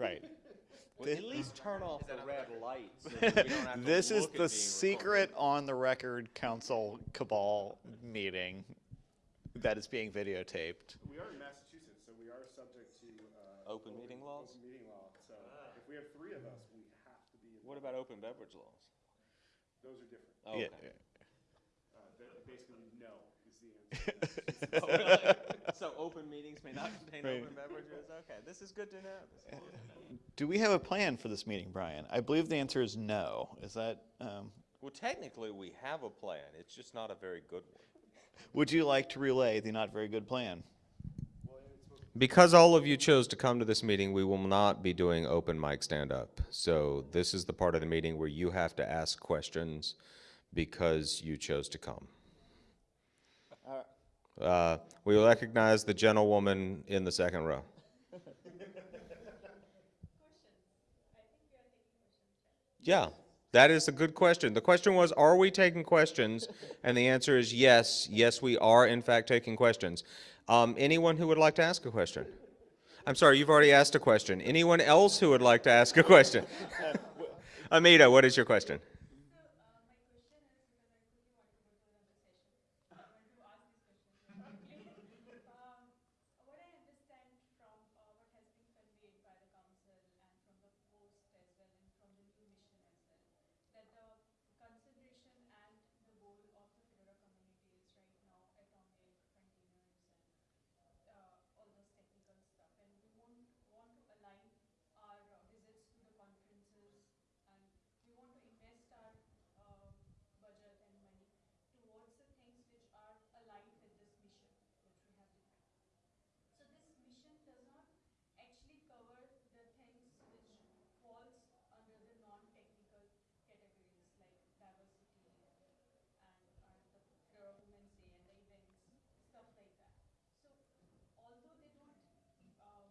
Right. Well, Thi- at least turn off the red lights. so we don't have to This is look the being secret on the record council cabal meeting that is being videotaped. We are in Massachusetts, so we are subject to, uh. Open meeting laws? Open meeting law, so if we have three of us, we have to be, What about open beverage laws? those are different. Oh, Yeah. Uh, basically, no is the answer. Really? So open meetings may not contain Right. open beverages? Okay, this is good to know. This good to know. Do we have a plan for this meeting, Brian? I believe the answer is no. Is that, um, Well, technically, we have a plan. It's just not a very good one. would you like to relay the not very good plan? Because all of you chose to come to this meeting, we will not be doing open mic stand-up. So this is the part of the meeting where you have to ask questions because you chose to come. Uh, We recognize the gentlewoman in the second row. Yeah, that is a good question. The question was, are we taking questions? And the answer is yes. Yes, we are in fact taking questions. Um, anyone who would like to ask a question? I'm sorry, you've already asked a question. Anyone else who would like to ask a question? Amita, what is your question? Um, What I understand from uh, what has been conveyed by the council and from the post as well and from the new mission as well, that the consideration and the goal of the Fedora community is right now atomic containers and uh, all those technical stuff. And we want, want to align our uh, visits to the conferences and we want to invest our uh, budget and money towards the things which are aligned with this mission which we have defined. So this mission does not actually cover the things which falls under the non-technical categories like diversity and, and the Fedora Women's Day and the events, stuff like that. So although they don't, um,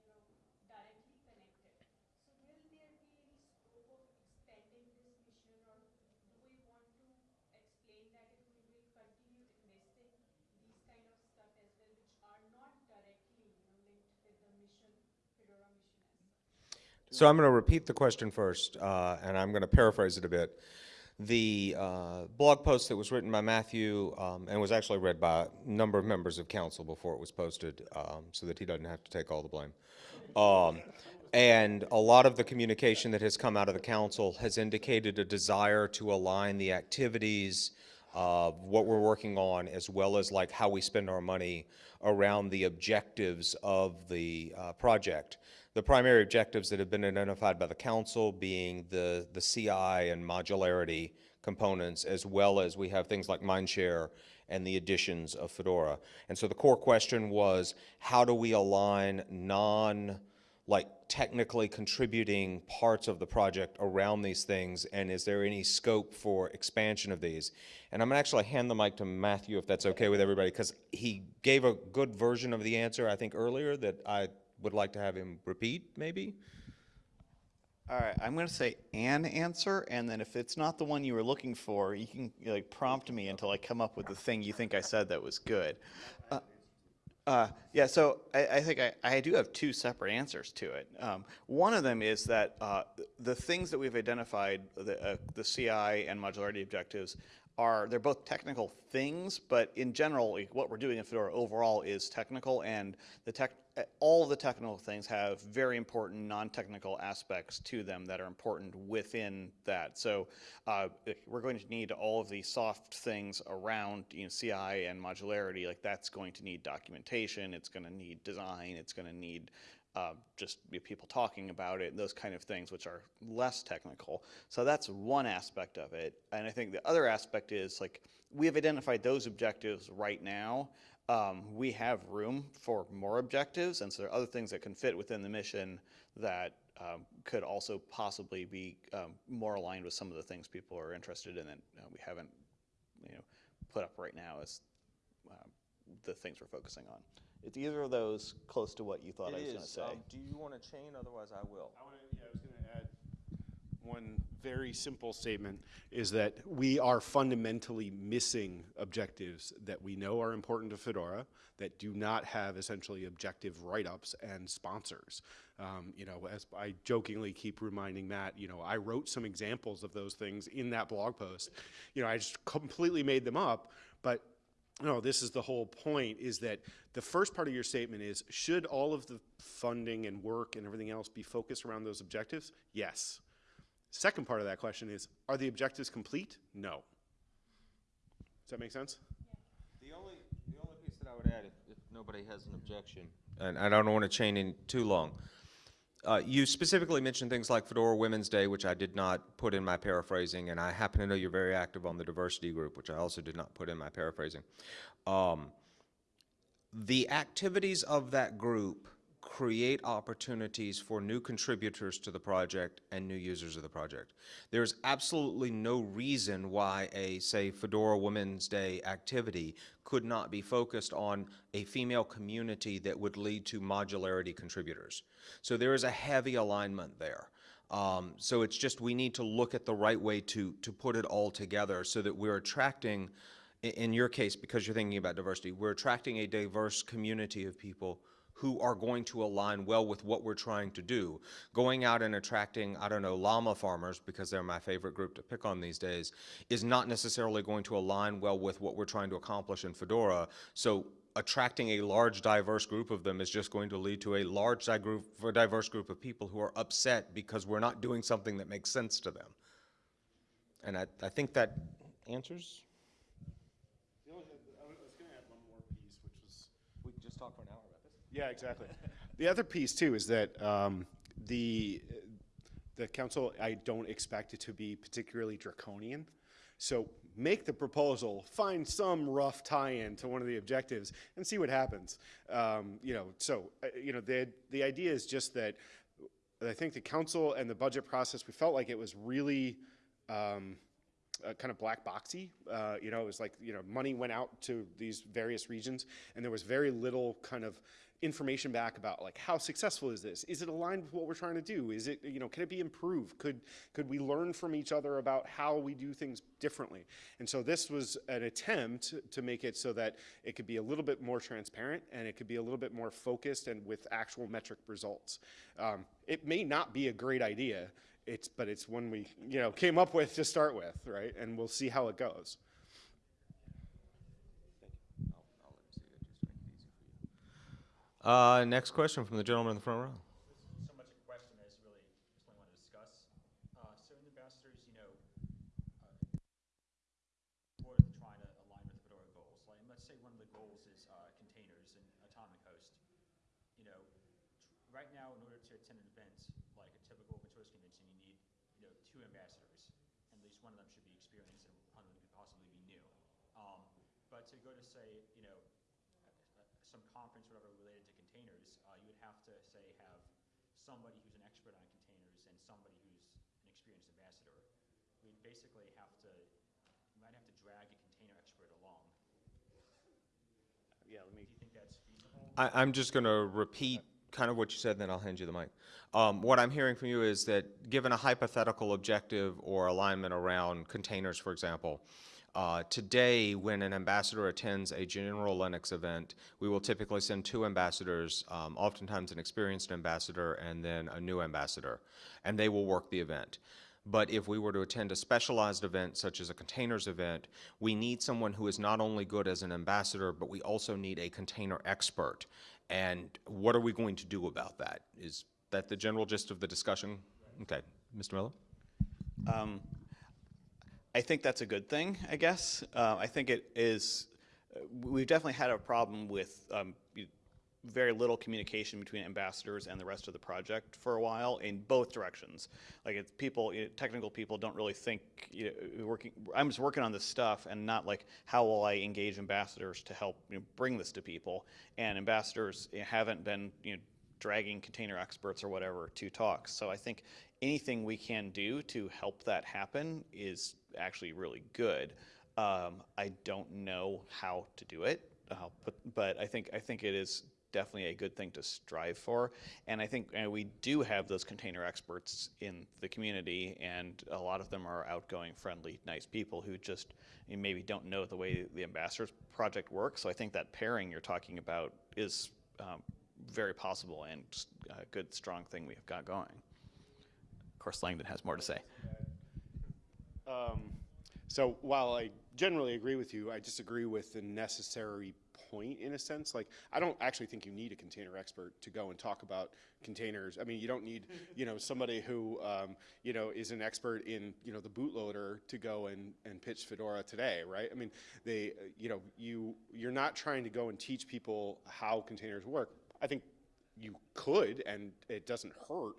you know, directly connected, so will there be any scope of expanding this mission or do we want to explain that if we will continue investing these kind of stuff as well, which are not directly, you know, linked with the mission, Fedora mission as such? So I'm going to repeat the question first, uh, and I'm going to paraphrase it a bit. The uh, blog post that was written by Matthew um, and was actually read by a number of members of council before it was posted, um, so that he doesn't have to take all the blame. Um, and a lot of the communication that has come out of the council has indicated a desire to align the activities of what we're working on, as well as like how we spend our money around the objectives of the uh, project. The primary objectives that have been identified by the council being the, the CI and modularity components, as well as we have things like Mindshare and the editions of Fedora. And so the core question was, how do we align non, like technically contributing parts of the project around these things, and is there any scope for expansion of these? And I'm gonna actually hand the mic to Matthew, if that's okay with everybody, because he gave a good version of the answer, I think, earlier, that I would like to have him repeat, maybe? All right, I'm going to say an answer, and then if it's not the one you were looking for, you can like prompt me until I come up with the thing you think I said that was good. Uh, uh, yeah, so I, I think I, I do have two separate answers to it. Um, one of them is that uh, the things that we've identified, the, uh, the CI and modularity objectives, are they're both technical things, but in general, what we're doing in Fedora overall is technical, and the tech, all the technical things have very important non-technical aspects to them that are important within that. So uh, we're going to need all of the soft things around you know, CI and modularity, like that's going to need documentation, it's going to need design, it's going to need uh, just people talking about it, those kind of things, which are less technical. So that's one aspect of it. And I think the other aspect is like we have identified those objectives right now. Um, we have room for more objectives, and so there are other things that can fit within the mission that um, could also possibly be um, more aligned with some of the things people are interested in that uh, we haven't, you know, put up right now as um, the things we're focusing on. Is either of those close to what you thought I was going to say? Um, do you want to chain? Otherwise, I will. I wanna, yeah, I was gonna add, One very simple statement is that we are fundamentally missing objectives that we know are important to Fedora that do not have essentially objective write-ups and sponsors. Um, you know, as I jokingly keep reminding Matt, you know, I wrote some examples of those things in that blog post. You know, I just completely made them up, but no, this is the whole point is that the first part of your statement is should all of the funding and work and everything else be focused around those objectives? Yes. Second part of that question is are the objectives complete? No. Does that make sense? The only, the only piece that I would add, if, if nobody has an objection, and I don't want to chain in too long. Uh, you specifically mentioned things like Fedora Women's Day, which I did not put in my paraphrasing, and I happen to know you're very active on the diversity group, which I also did not put in my paraphrasing. Um, the activities of that group create opportunities for new contributors to the project and new users of the project. There's absolutely no reason why a, say, Fedora Women's Day activity could not be focused on a female community that would lead to modularity contributors. So there is a heavy alignment there. Um, so it's just we need to look at the right way to, to put it all together so that we're attracting, in your case, because you're thinking about diversity, we're attracting a diverse community of people who are going to align well with what we're trying to do. Going out and attracting, I don't know, llama farmers, because they're my favorite group to pick on these days, is not necessarily going to align well with what we're trying to accomplish in Fedora. So attracting a large diverse group of them is just going to lead to a large diverse group of people who are upset because we're not doing something that makes sense to them. And I, I think that answers? The only, I was going to add one more piece, which was We can just talk for an hour about this. Yeah, exactly. The other piece too is that um, the the council I don't expect it to be particularly draconian. So make the proposal, find some rough tie-in to one of the objectives, and see what happens. Um, you know, so uh, you know the the idea is just that I think the council and the budget process we felt like it was really. Um, uh, kind of black boxy. Uh, you know, it was like you know money went out to these various regions, and there was very little kind of information back about like how successful is this? Is it aligned with what we're trying to do? Is it you know can it be improved? Could could we learn from each other about how we do things differently? And so this was an attempt to make it so that it could be a little bit more transparent and it could be a little bit more focused and with actual metric results. Um, it may not be a great idea. It's, but it's one we, you know, came up with to start with, right? And we'll see how it goes. I'll, I'll let him see it, just to make it easy for you. Uh, next question from the gentleman in the front row. so much a question as really just want to discuss. Uh, Certain ambassadors, you know, uh, for trying to align with Fedora goals. Like, let's say one of the goals is uh, containers and atomic host. You know, tr- right now, in order to attend an event like a typical open source convention, you need, you know, two ambassadors. And at least one of them should be experienced and one of them could possibly be new. Um, but to go to say, you know, uh, some conference, whatever, related to containers, uh, you would have to say have somebody who's an expert on containers and somebody who's an experienced ambassador. We'd basically have to, we might have to drag a container expert along. Yeah, let me. Do you think that's feasible? I, I'm just going to repeat kind of what you said, then I'll hand you the mic. Um, what I'm hearing from you is that given a hypothetical objective or alignment around containers, for example, uh, today, when an ambassador attends a general Linux event, we will typically send two ambassadors, um, oftentimes an experienced ambassador and then a new ambassador, and they will work the event. But if we were to attend a specialized event, such as a containers event, we need someone who is not only good as an ambassador, but we also need a container expert. And what are we going to do about that? Is that the general gist of the discussion? Okay, Mr. Miller? Um, I think that's a good thing, I guess. Uh, I think it is, uh, we've definitely had a problem with um, very little communication between ambassadors and the rest of the project for a while in both directions. Like it's people, you know, technical people don't really think, you know, working, I'm just working on this stuff and not like, how will I engage ambassadors to help you know, bring this to people? And ambassadors haven't been, you know, dragging container experts or whatever to talks. So I think anything we can do to help that happen is actually really good. Um, I don't know how to do it, uh, but but I think I think it is definitely a good thing to strive for. And I think uh, we do have those container experts in the community, and a lot of them are outgoing, friendly, nice people who just maybe don't know the way the ambassadors project works. So I think that pairing you're talking about is um, very possible and a good, strong thing we've got going. Of course, Langdon has more to say. Um, so while I generally agree with you, I disagree with the necessary point in a sense. Like, I don't actually think you need a container expert to go and talk about containers. I mean, you don't need, you know, somebody who, um, you know, is an expert in, you know, the bootloader to go and, and pitch Fedora today, right? I mean, they, uh, you know, you, you're not trying to go and teach people how containers work. I think you could, and it doesn't hurt,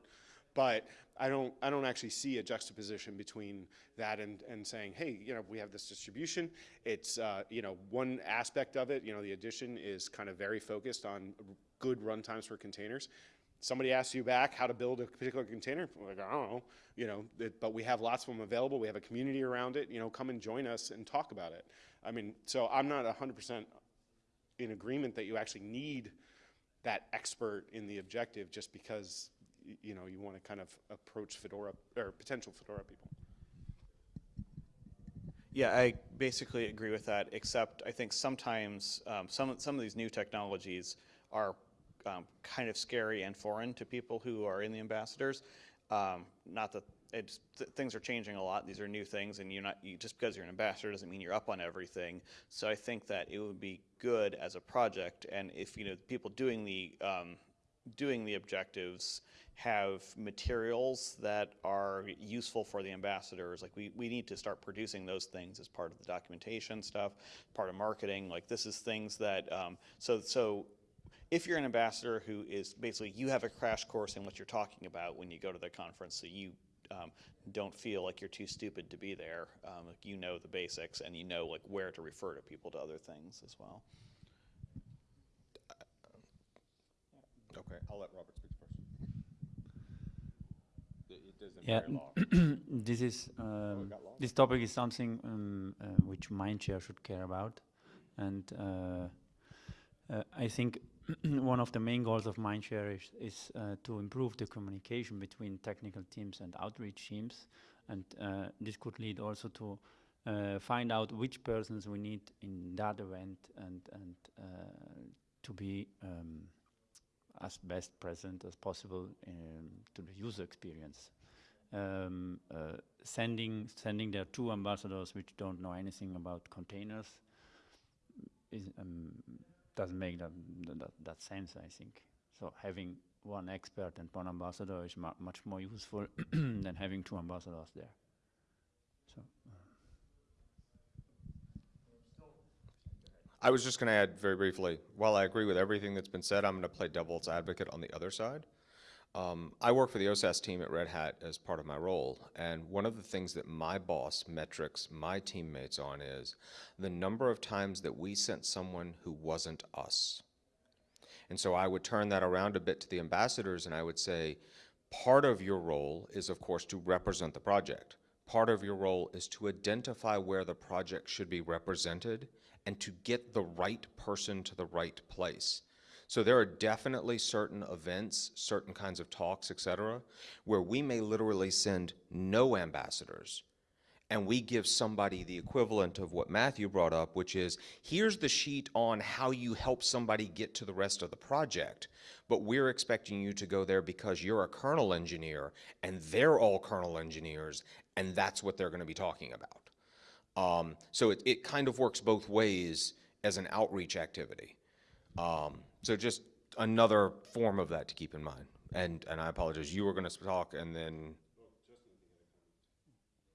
but I don't, I don't actually see a juxtaposition between that and, and saying, hey, you know, we have this distribution. It's, uh, you know, one aspect of it, you know, the edition is kind of very focused on good runtimes for containers. Somebody asks you back how to build a particular container, like, I don't know, you know, it- but we have lots of them available. We have a community around it, you know, come and join us and talk about it. I mean, so I'm not hundred percent in agreement that you actually need that expert in the objective just because, you know, you want to kind of approach Fedora, or potential Fedora people. Yeah, I basically agree with that, except I think sometimes um, some, some of these new technologies are um, kind of scary and foreign to people who are in the ambassadors. Um, not that th- things are changing a lot. These are new things, and you're not you, just because you're an ambassador doesn't mean you're up on everything. So I think that it would be good as a project, and if you know people doing the um, doing the objectives have materials that are useful for the ambassadors. Like we, we need to start producing those things as part of the documentation stuff, part of marketing. Like this is things that, um, so, so if you're an ambassador who is basically, you have a crash course in what you're talking about when you go to the conference, so you um, don't feel like you're too stupid to be there. Um, like you know the basics and you know like where to refer to people to other things as well. Okay, I'll let Robert speak first. It it isn't Yeah, this is um, lost? this topic is something um, uh, which Mindshare should care about, and uh, uh, I think one of the main goals of Mindshare is, is uh, to improve the communication between technical teams and outreach teams, and uh, this could lead also to uh, find out which persons we need in that event and and uh, to be um, as best present as possible um, to the user experience um, uh, sending sending their two ambassadors which don't know anything about containers is, um, doesn't make that, that that sense. I think so. Having one expert and one ambassador is mu much more useful than having two ambassadors there. So. I was just going to add very briefly, while I agree with everything that's been said, I'm going to play devil's advocate on the other side. Um, I work for the OSAS team at Red Hat as part of my role, and one of the things that my boss metrics my teammates on is the number of times that we sent someone who wasn't us. And so I would turn that around a bit to the ambassadors and I would say, part of your role is, of course, to represent the project. Part of your role is to identify where the project should be represented and to get the right person to the right place. So there are definitely certain events, certain kinds of talks, etc., where we may literally send no ambassadors and we give somebody the equivalent of what Matthew brought up, which is here's the sheet on how you help somebody get to the rest of the project, but we're expecting you to go there because you're a kernel engineer and they're all kernel engineers, and that's what they're going to be talking about. Um, so it, it kind of works both ways as an outreach activity. Um, so just another form of that to keep in mind. And, and I apologize, you were going to talk and then.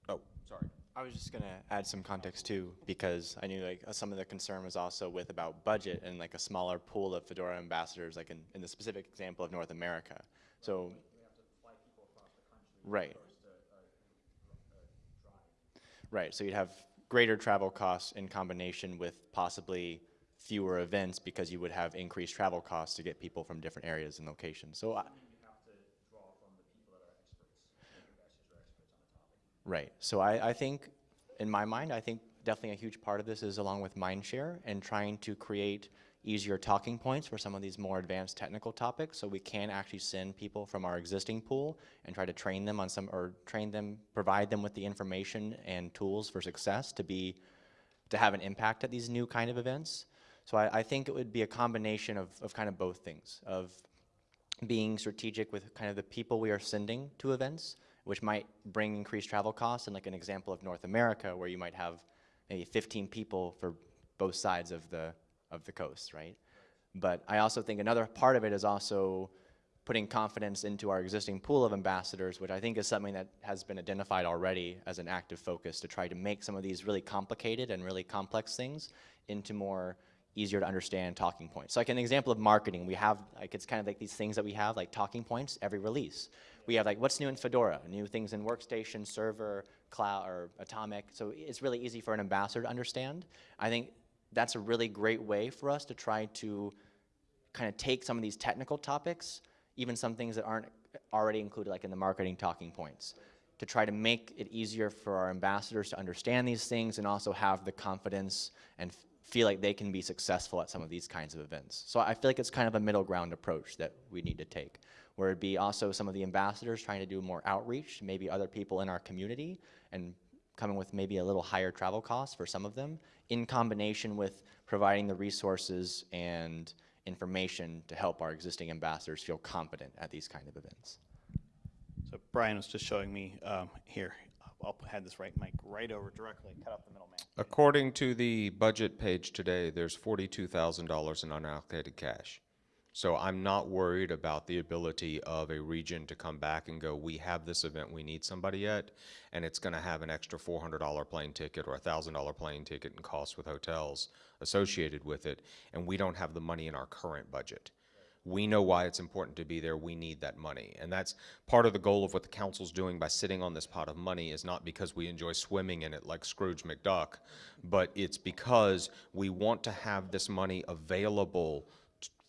Oh, sorry. I was just gonna add some context too, because I knew like some of the concern was also with about budget and like a smaller pool of Fedora ambassadors, like in, in the specific example of North America. So. Right. Right, so you'd have greater travel costs in combination with possibly fewer events because you would have increased travel costs to get people from different areas and locations. So I. Right. So I, I think, in my mind, I think definitely a huge part of this is along with Mindshare and trying to create easier talking points for some of these more advanced technical topics so we can actually send people from our existing pool and try to train them on some or train them provide them with the information and tools for success to be to have an impact at these new kind of events so i, I think it would be a combination of, of kind of both things of being strategic with kind of the people we are sending to events, which might bring increased travel costs. And like an example of North America, where you might have maybe 15 people for both sides of the of the coast, right? But I also think another part of it is also putting confidence into our existing pool of ambassadors, which I think is something that has been identified already as an active focus to try to make some of these really complicated and really complex things into more easier to understand talking points. So like an example of marketing, we have like it's kind of like these things that we have like talking points every release. We have like what's new in Fedora, new things in workstation, server, cloud, or atomic. So it's really easy for an ambassador to understand. I think that's a really great way for us to try to kind of take some of these technical topics, even some things that aren't already included like in the marketing talking points, to try to make it easier for our ambassadors to understand these things and also have the confidence and feel like they can be successful at some of these kinds of events. So I feel like it's kind of a middle ground approach that we need to take, where it'd be also some of the ambassadors trying to do more outreach, maybe other people in our community, and coming with maybe a little higher travel costs for some of them, in combination with providing the resources and information to help our existing ambassadors feel confident at these kind of events. So Brian was just showing me um, here. I'll have this right mic right over directly, cut out the middleman. According to the budget page today, there's forty-two thousand dollars in unallocated cash. So I'm not worried about the ability of a region to come back and go, we have this event, we need somebody at, and it's gonna have an extra four hundred dollar plane ticket or a thousand dollar plane ticket and costs with hotels associated with it, and we don't have the money in our current budget. We know why it's important to be there. We need that money. And that's part of the goal of what the council's doing by sitting on this pot of money is not because we enjoy swimming in it like Scrooge McDuck, but it's because we want to have this money available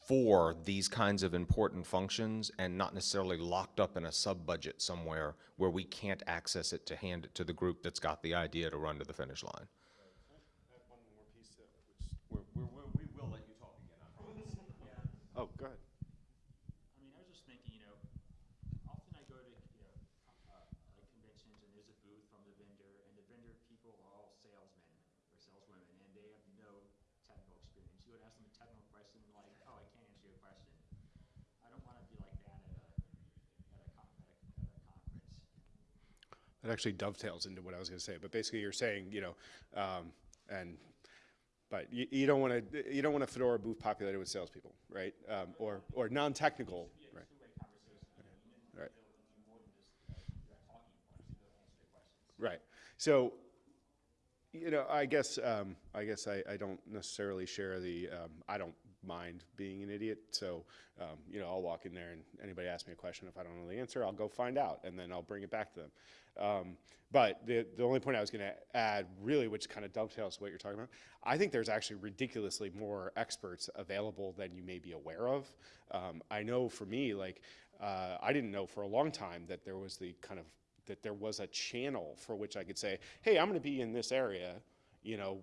for these kinds of important functions and not necessarily locked up in a sub-budget somewhere where we can't access it to hand it to the group that's got the idea to run to the finish line. Oh, go ahead. I mean, I was just thinking, you know, often I go to, you know, uh, like conventions and there's a booth from the vendor and the vendor people are all salesmen or saleswomen and they have no technical experience. You would ask them a technical question like, oh, I can't answer your question. I don't want to be like that at a, at a, con- at a, at a conference. That actually dovetails into what I was going to say. But basically, you're saying, you know, um, and but you, you don't want to you don't want a Fedora booth populated with salespeople, right? Um, or or non-technical, right? Right. Right. So, you know, I guess um, I guess I, I don't necessarily share the um, I don't mind being an idiot. So, um, you know, I'll walk in there and anybody asks me a question, if I don't know the answer, I'll go find out and then I'll bring it back to them. Um, but the the only point I was going to add, really, which kind of dovetails what you're talking about, I think there's actually ridiculously more experts available than you may be aware of. Um, I know for me, like, uh, I didn't know for a long time that there was the kind of that there was a channel for which I could say, hey, I'm going to be in this area, you know,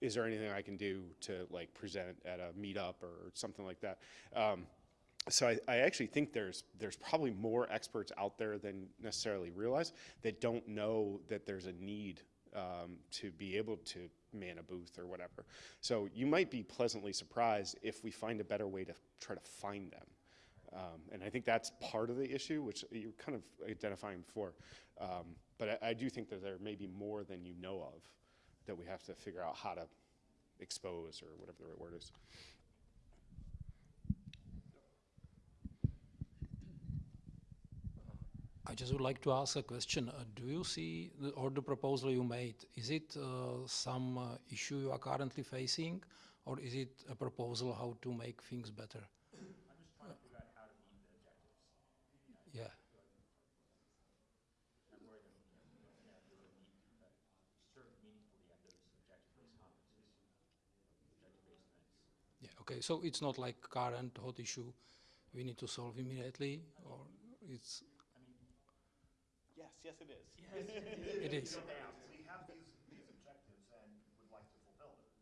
is there anything I can do to like present at a meetup or something like that? Um, so I, I actually think there's there's probably more experts out there than necessarily realize that don't know that there's a need um, to be able to man a booth or whatever. So you might be pleasantly surprised if we find a better way to try to find them. Um, and I think that's part of the issue, which you're kind of identifying before. Um, but I, I do think that there may be more than you know of that we have to figure out how to expose or whatever the right word is. I just would like to ask a question. Uh, do you see, the, or the proposal you made, is it uh, some uh, issue you are currently facing, or is it a proposal how to make things better? Okay, so it's not like current hot issue we need to solve immediately, or it's. I mean, yes, yes, it is. Yes, it is. It is. We have these, these objectives and would like to fulfill them.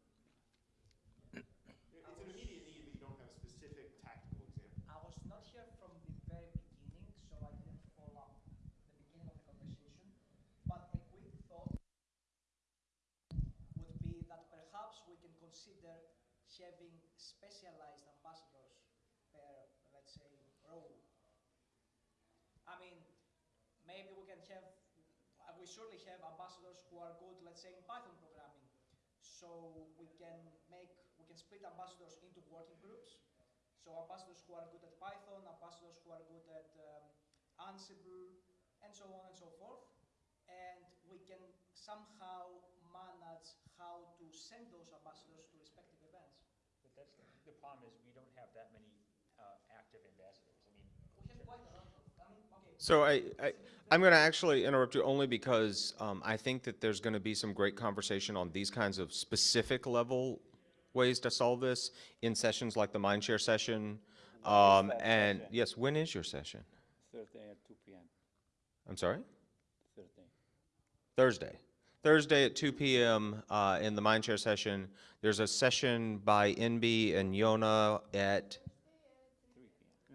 It's an immediate need, but you don't have a specific tactical example. I was not here from the very beginning, so I didn't follow the beginning of the conversation. But a quick thought would be that perhaps we can consider having specialized ambassadors per, let's say, role? I mean, maybe we can have, uh, we surely have ambassadors who are good, let's say, in Python programming. So we can make, we can split ambassadors into working groups. So ambassadors who are good at Python, ambassadors who are good at um, Ansible, and so on and so forth. And we can somehow manage how to send those ambassadors to respective that's, the problem is, we don't have that many uh, active ambassadors. I mean, We have quite a lot of, I mean, okay. So I, I, I'm going to actually interrupt you only because um, I think that there's going to be some great conversation on these kinds of specific level ways to solve this in sessions like the Mindshare session. Um, and yes, when is your session? Thursday at two PM, I'm sorry? Thursday. Thursday. Thursday at 2 p.m. Uh, in the Mindshare session. There's a session by NB and Yona at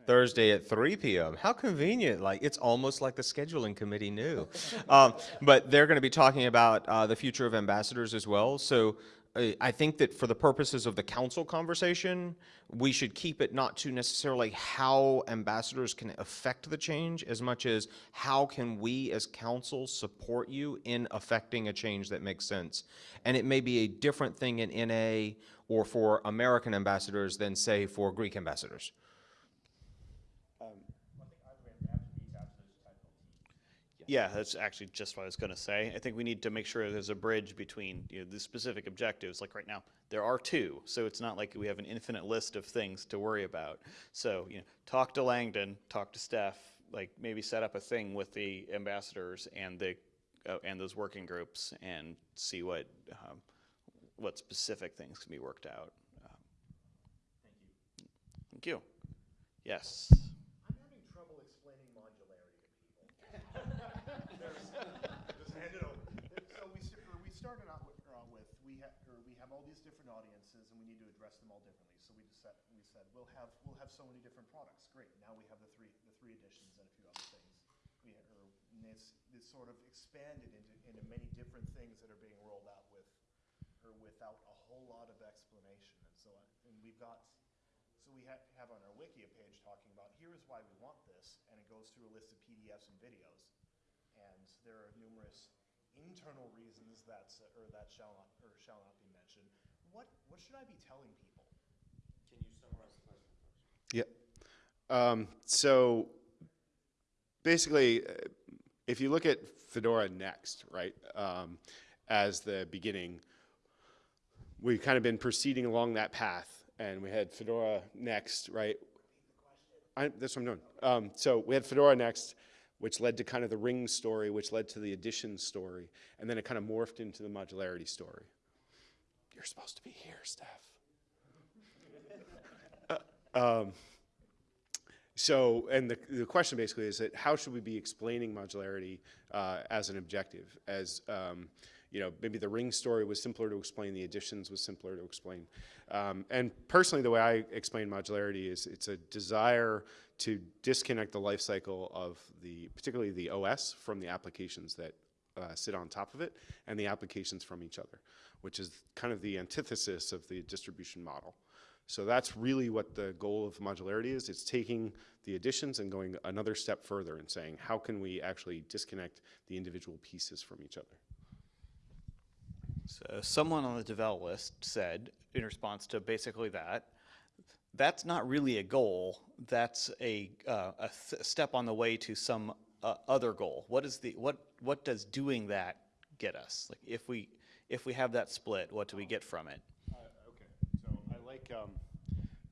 Thursday at 3 p.m. How convenient. Like, it's almost like the scheduling committee knew. um, but they're going to be talking about uh, the future of ambassadors as well. So I think that for the purposes of the council conversation, we should keep it not to necessarily how ambassadors can affect the change as much as how can we as council support you in affecting a change that makes sense. And it may be a different thing in NA or for American ambassadors than say for Greek ambassadors. Yeah, that's actually just what I was going to say. I think we need to make sure there's a bridge between you know, the specific objectives. Like right now, there are two, so it's not like we have an infinite list of things to worry about. So you know, talk to Langdon, talk to Steph, like maybe set up a thing with the ambassadors and the uh, and those working groups, and see what um, what specific things can be worked out. Um, thank you. Yes. I'm having trouble explaining modularity to people. There's, just hand it over. So we, s- or we started out with, uh, with, we have, or we have all these different audiences and we need to address them all differently. So we just said, we said, we'll have, we'll have so many different products. Great, now we have the three, the three editions and a few other things. We, and it's, it's sort of expanded into, into many different things that are being rolled out with, or without a whole lot of explanation. And so, I- and we've got, so we ha- have on our wiki a page talking about here is why we want this, and it goes through a list of PDFs and videos. And there are numerous internal reasons that's, or that shall not, or shall not. What, what should I be telling people? Can you summarize the question first? Yep. Um, so basically, uh, if you look at Fedora Next, right, um, as the beginning, we've kind of been proceeding along that path, and we had Fedora Next, right? I, that's what I'm doing. Um, so we had Fedora Next, which led to kind of the Ring story, which led to the Edition story, and then it kind of morphed into the modularity story. You're supposed to be here, Steph. Uh, um, so, and the, the question basically is that how should we be explaining modularity uh, as an objective? As, um, you know, maybe the ring story was simpler to explain, the editions was simpler to explain. Um, and personally, the way I explain modularity is it's a desire to disconnect the life cycle of the, particularly the OS from the applications that uh, sit on top of it and the applications from each other, which is kind of the antithesis of the distribution model. So that's really what the goal of modularity is. It's taking the editions and going another step further and saying, how can we actually disconnect the individual pieces from each other? So someone on the devel list said, in response to basically that, that's not really a goal. That's a, uh, a step on the way to some uh, other goal. What is the what what does doing that get us? Like if we if we have that split, what do we get from it? okay, so I like um,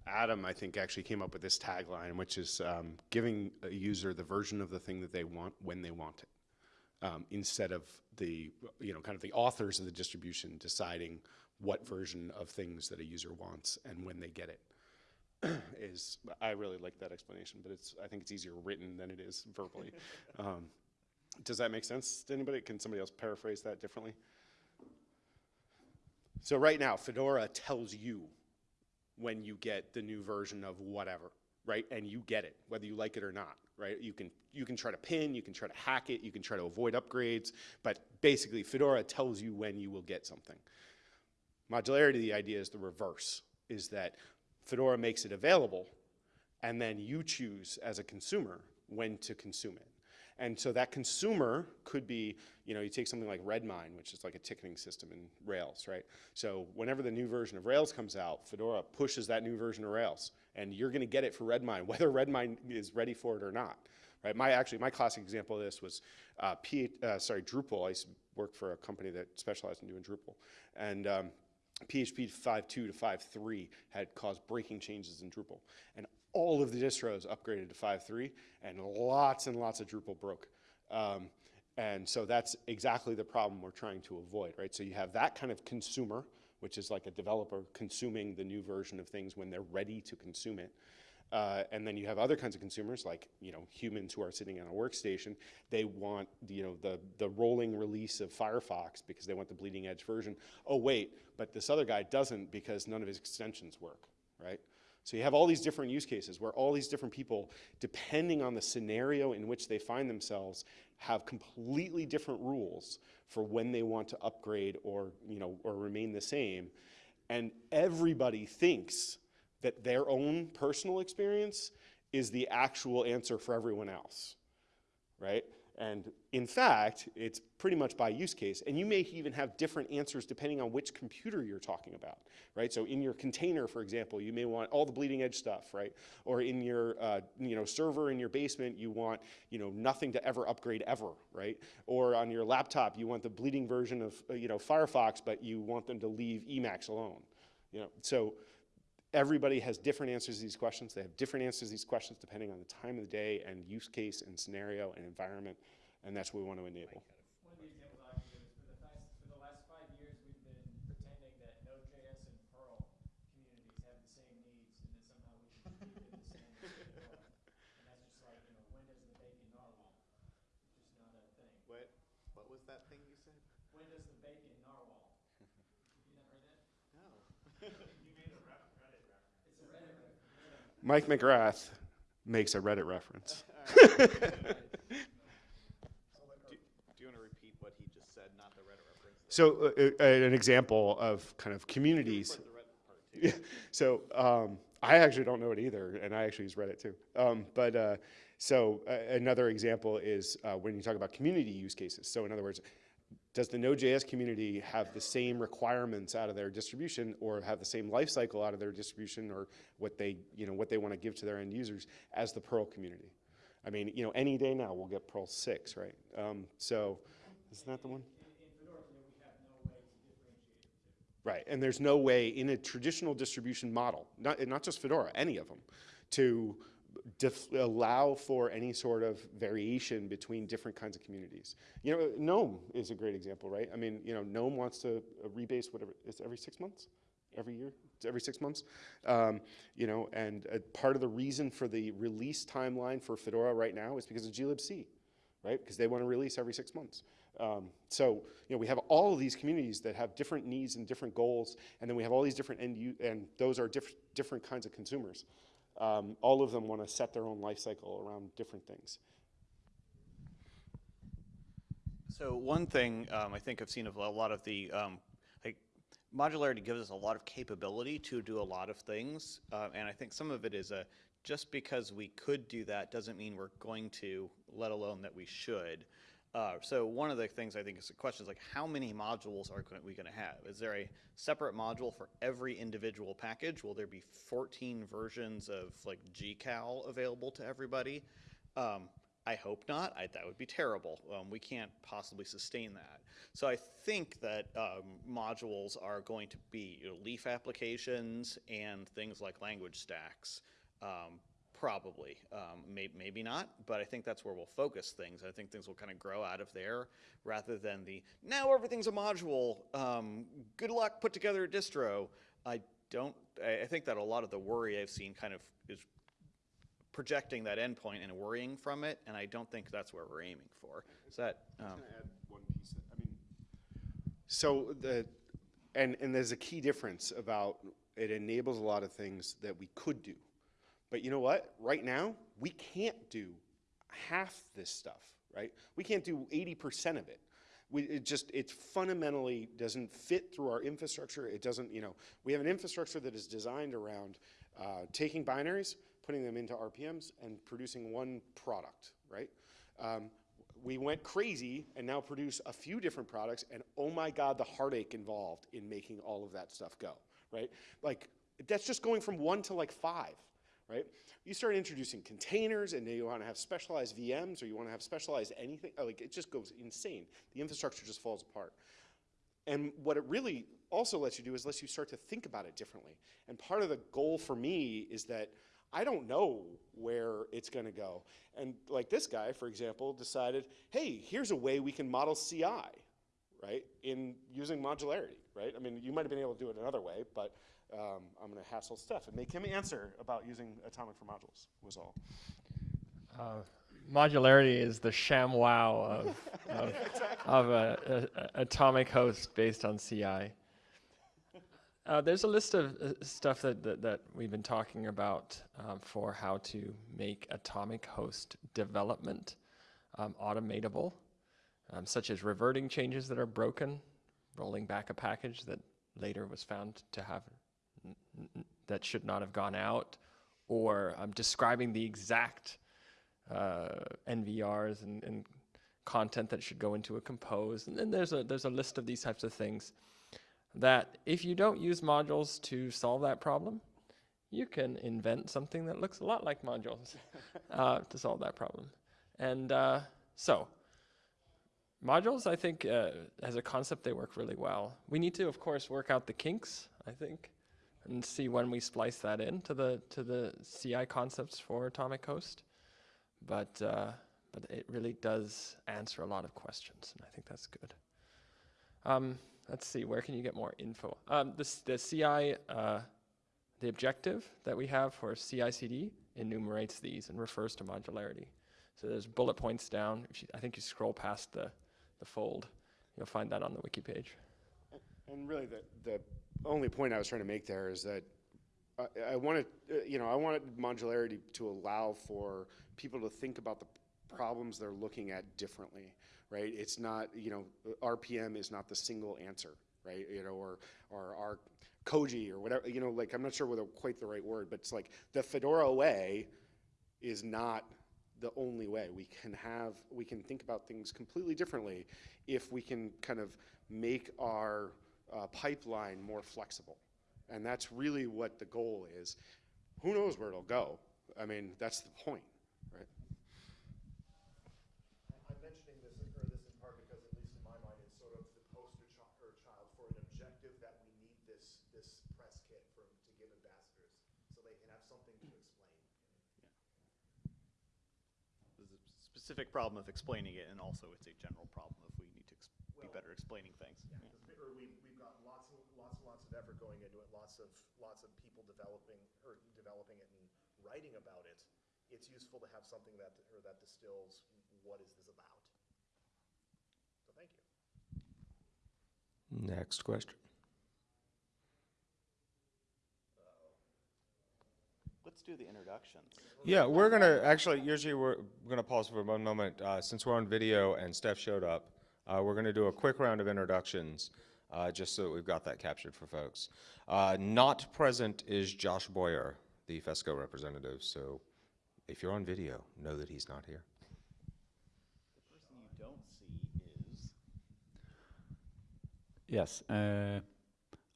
Adam. I think actually came up with this tagline, which is um, giving a user the version of the thing that they want when they want it, um, instead of the you know kind of the authors of the distribution deciding what version of things that a user wants and when they get it. is I really like that explanation, but it's I think it's easier written than it is verbally. um, does that make sense to anybody? Can somebody else paraphrase that differently? So right now, Fedora tells you when you get the new version of whatever, right? And you get it, whether you like it or not, right? You can you can try to pin, you can try to hack it, you can try to avoid upgrades, but basically Fedora tells you when you will get something. Modularity, the idea is the reverse, is that Fedora makes it available, and then you choose as a consumer when to consume it. And so that consumer could be, you know, you take something like Redmine, which is like a ticketing system in Rails, right? So whenever the new version of Rails comes out, Fedora pushes that new version of Rails, and you're going to get it for Redmine, whether Redmine is ready for it or not, right? My actually my classic example of this was, uh, P, uh, sorry, Drupal. I used to work for a company that specialized in doing Drupal, and um, PHP 5.2 to 5.3 had caused breaking changes in Drupal. And all of the distros upgraded to 5.3, and lots and lots of Drupal broke. Um, and so that's exactly the problem we're trying to avoid, right? So you have that kind of consumer, which is like a developer consuming the new version of things when they're ready to consume it. Uh, and then you have other kinds of consumers, like you know humans who are sitting on a workstation. They want you know the the rolling release of Firefox because they want the bleeding edge version. Oh wait, but this other guy doesn't because none of his extensions work, right? So you have all these different use cases where all these different people, depending on the scenario in which they find themselves, have completely different rules for when they want to upgrade or you know or remain the same, and everybody thinks that their own personal experience is the actual answer for everyone else, right? And in fact, it's pretty much by use case. And you may even have different answers depending on which computer you're talking about, right? So in your container, for example, you may want all the bleeding edge stuff, right? Or in your uh, you know, server in your basement, you want you know, nothing to ever upgrade ever, right? Or on your laptop, you want the bleeding version of uh, you know, Firefox, but you want them to leave Emacs alone. You know, so everybody has different answers to these questions. They have different answers to these questions depending on the time of the day and use case and scenario and environment, and that's what we want to enable. One of the examples I can give is for the past, for the last five years, we've been pretending that Node.js and Perl communities have the same needs and that somehow we should keep it the same. as Fedora. And that's just like, you know, when does the bacon narwhal? It's just not a thing. What, what was that thing you said? When does the bacon narwhal? Have you not heard that? No. You made a Reddit reference. It's a Reddit reference. Mike McGrath makes a Reddit reference. Do you want to repeat what he just said, not the Reddit reference? So uh, uh, an example of kind of communities. The Reddit part too. Yeah, so um, I actually don't know it either, and I actually use Reddit too. Um, but uh, so uh, another example is uh, when you talk about community use cases. So in other words, does the Node.js community have the same requirements out of their distribution, or have the same life cycle out of their distribution, or what they you know what they want to give to their end users as the Perl community? I mean, you know, any day now we'll get Perl six, right? Um, so isn't that the one? Right, and there's no way in a traditional distribution model, not, not just Fedora, any of them, to allow for any sort of variation between different kinds of communities. You know, GNOME is a great example, right? I mean, you know, GNOME wants to uh, rebase whatever, it's every six months? Every year? It's every six months? Um, you know, and uh, part of the reason for the release timeline for Fedora right now is because of glibc, right? Because they want to release every six months. Um, so, you know, we have all of these communities that have different needs and different goals, and then we have all these different end and those are diff- different kinds of consumers. Um, all of them want to set their own life cycle around different things. So one thing um, I think I've seen of a lot of the um, like modularity gives us a lot of capability to do a lot of things, uh, and I think some of it is a just because we could do that doesn't mean we're going to, let alone that we should. Uh, so one of the things I think is the question is like how many modules are we going to have? Is there a separate module for every individual package? Will there be 14 versions of like GCal available to everybody? Um, I hope not. I, that would be terrible. Um, we can't possibly sustain that. So I think that um, modules are going to be you know, leaf applications and things like language stacks. Um, probably, um, may, maybe not, but I think that's where we'll focus things. I think things will kind of grow out of there rather than the now everything's a module. Um, good luck, put together a distro. I don't. I, I think that a lot of the worry I've seen kind of is projecting that endpoint and worrying from it, and I don't think that's where we're aiming for. Is that? Um, add one piece. I mean, so the and and there's a key difference about it enables a lot of things that we could do, but you know what? Right now we can't do half this stuff. Right? We can't do 80% of it. We, it just, it fundamentally doesn't fit through our infrastructure. It doesn't, you know, we have an infrastructure that is designed around uh, taking binaries, putting them into RPMs, and producing one product, right? Um, we went crazy and now produce a few different products, and oh my God, the heartache involved in making all of that stuff go, right? Like, that's just going from one to like five, right? You start introducing containers, and you want to have specialized VMs, or you want to have specialized anything, uh, like, it just goes insane. The infrastructure just falls apart. And what it really also lets you do is lets you start to think about it differently. And part of the goal for me is that I don't know where it's going to go. And like this guy, for example, decided, hey, here's a way we can model CI, right, in using modularity, right? I mean, you might have been able to do it another way, but um, I'm going to hassle Stef and make him answer about using Atomic for modules, was all. Uh, modularity is the ShamWow of, of, of a, a, a atomic host based on CI. Uh, there's a list of uh, stuff that, that, that, we've been talking about um, for how to make atomic host development um, automatable, um, such as reverting changes that are broken, rolling back a package that later was found to have that should not have gone out, or um, describing the exact uh, NVRs and, and, content that should go into a compose. And then there's a, there's a list of these types of things that if you don't use modules to solve that problem, you can invent something that looks a lot like modules uh, to solve that problem. And uh, so, modules, I think, uh, as a concept, they work really well. We need to, of course, work out the kinks, I think, and see when we splice that in to the, to the CI concepts for Atomic Host. But, uh, but it really does answer a lot of questions, and I think that's good. Um, let's see, where can you get more info? Um, this, the CI, uh, the objective that we have for CI/CD enumerates these and refers to modularity. So there's bullet points down. You, I think you scroll past the, the fold, you'll find that on the wiki page. And really, the, the only point I was trying to make there is that I, I wanted, uh, you know, I wanted modularity to allow for people to think about the problems they're looking at differently right? It's not, you know, RPM is not the single answer, right? You know, or, or our Koji or whatever, you know, like I'm not sure whether quite the right word, but it's like the Fedora way is not the only way. We can have, we can think about things completely differently if we can kind of make our uh, pipeline more flexible. And that's really what the goal is. Who knows where it'll go? I mean, that's the point. Right? I'm mentioning this, or this in part because, at least in my mind, it's sort of the poster ch child for an objective that we need this, this press kit for, to give ambassadors so they can have something to explain. Yeah. There's a specific problem of explaining it, and also it's a general problem if we need to well, be better explaining things. Yeah, yeah. Or we, we've got lots and lots and lots of effort going into it, lots of lots of people developing or developing it and writing about it. It's useful to have something that or that distills what is this about. So thank you. Next question. Let's do the introductions. Yeah, we're gonna actually. Usually, we're gonna pause for one moment uh, since we're on video and Stef showed up. Uh, we're gonna do a quick round of introductions, uh, just so that we've got that captured for folks. Uh, not present is Josh Boyer, the FESCO representative. So, if you're on video, know that he's not here. The person you don't see is. Yes, uh,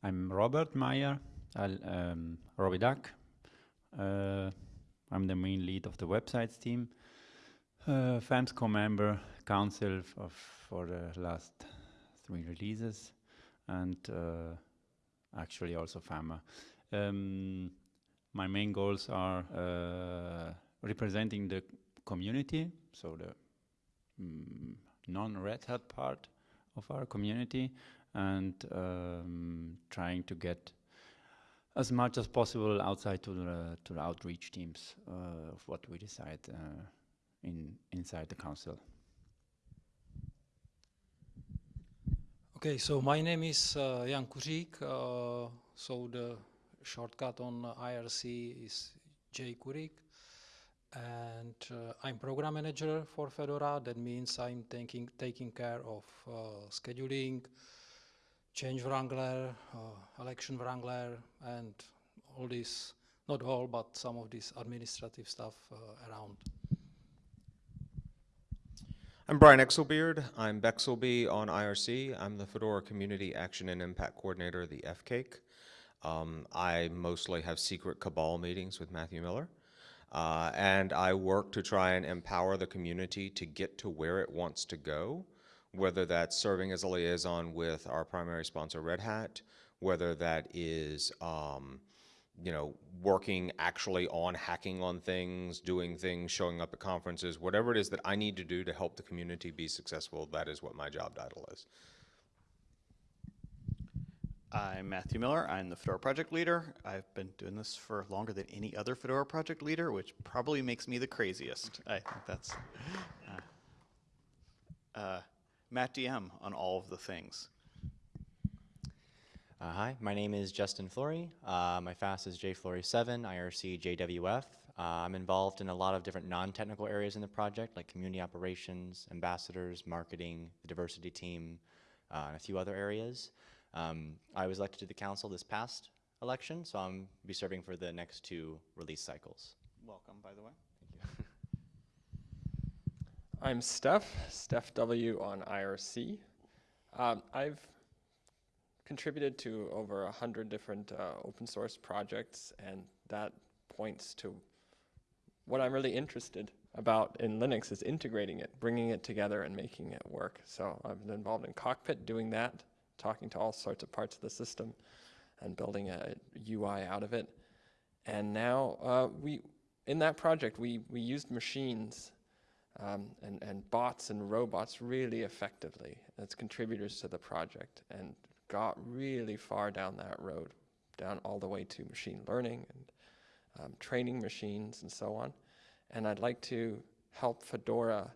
I'm Robert Mayr, um, robyduck. Uh, I'm the main lead of the websites team. Uh, FAMSCO member, council of, for the last three releases, and uh, actually also FAMA. Um, my main goals are uh, representing the community, so the mm, non-Red Hat part of our community, and um, trying to get as much as possible outside to the to the outreach teams uh, of what we decide uh, in inside the council. Okay, so my name is uh, Jan Kuřík. Uh, so the shortcut on IRC is J Kurik. and uh, I'm program manager for Fedora. That means I'm taking taking care of uh, scheduling, change wrangler, uh, election wrangler, and all this. Not all, but some of this administrative stuff uh, around. I'm Brian Exelbierd. I'm bexelbie on IRC. I'm the Fedora Community Action and Impact Coordinator, the FCAIC. Um, I mostly have secret cabal meetings with Matthew Miller. Uh, and I work to try and empower the community to get to where it wants to go, whether that's serving as a liaison with our primary sponsor, Red Hat, whether that is um, you know, working actually on hacking on things, doing things, showing up at conferences, whatever it is that I need to do to help the community be successful, that is what my job title is. I'm Matthew Miller. I'm the Fedora project leader. I've been doing this for longer than any other Fedora project leader, which probably makes me the craziest. I think that's uh, uh, Matt DM on all of the things. Uh, hi, my name is Justin Flory. Uh, my FAS is JFlory7, IRC JWF. Uh, I'm involved in a lot of different non-technical areas in the project, like community operations, ambassadors, marketing, the diversity team, uh, and a few other areas. Um, I was elected to the council this past election, so I'm be serving for the next two release cycles. Welcome, by the way. Thank you. I'm Stef, Stef W on IRC. Um, I've contributed to over a hundred different uh, open source projects, and that points to what I'm really interested about in Linux is integrating it, bringing it together and making it work. So I've been involved in Cockpit doing that, talking to all sorts of parts of the system and building a UI out of it. And now uh, we, in that project, we, we used machines um, and, and bots and robots really effectively as contributors to the project and got really far down that road, down all the way to machine learning and um, training machines and so on. And I'd like to help Fedora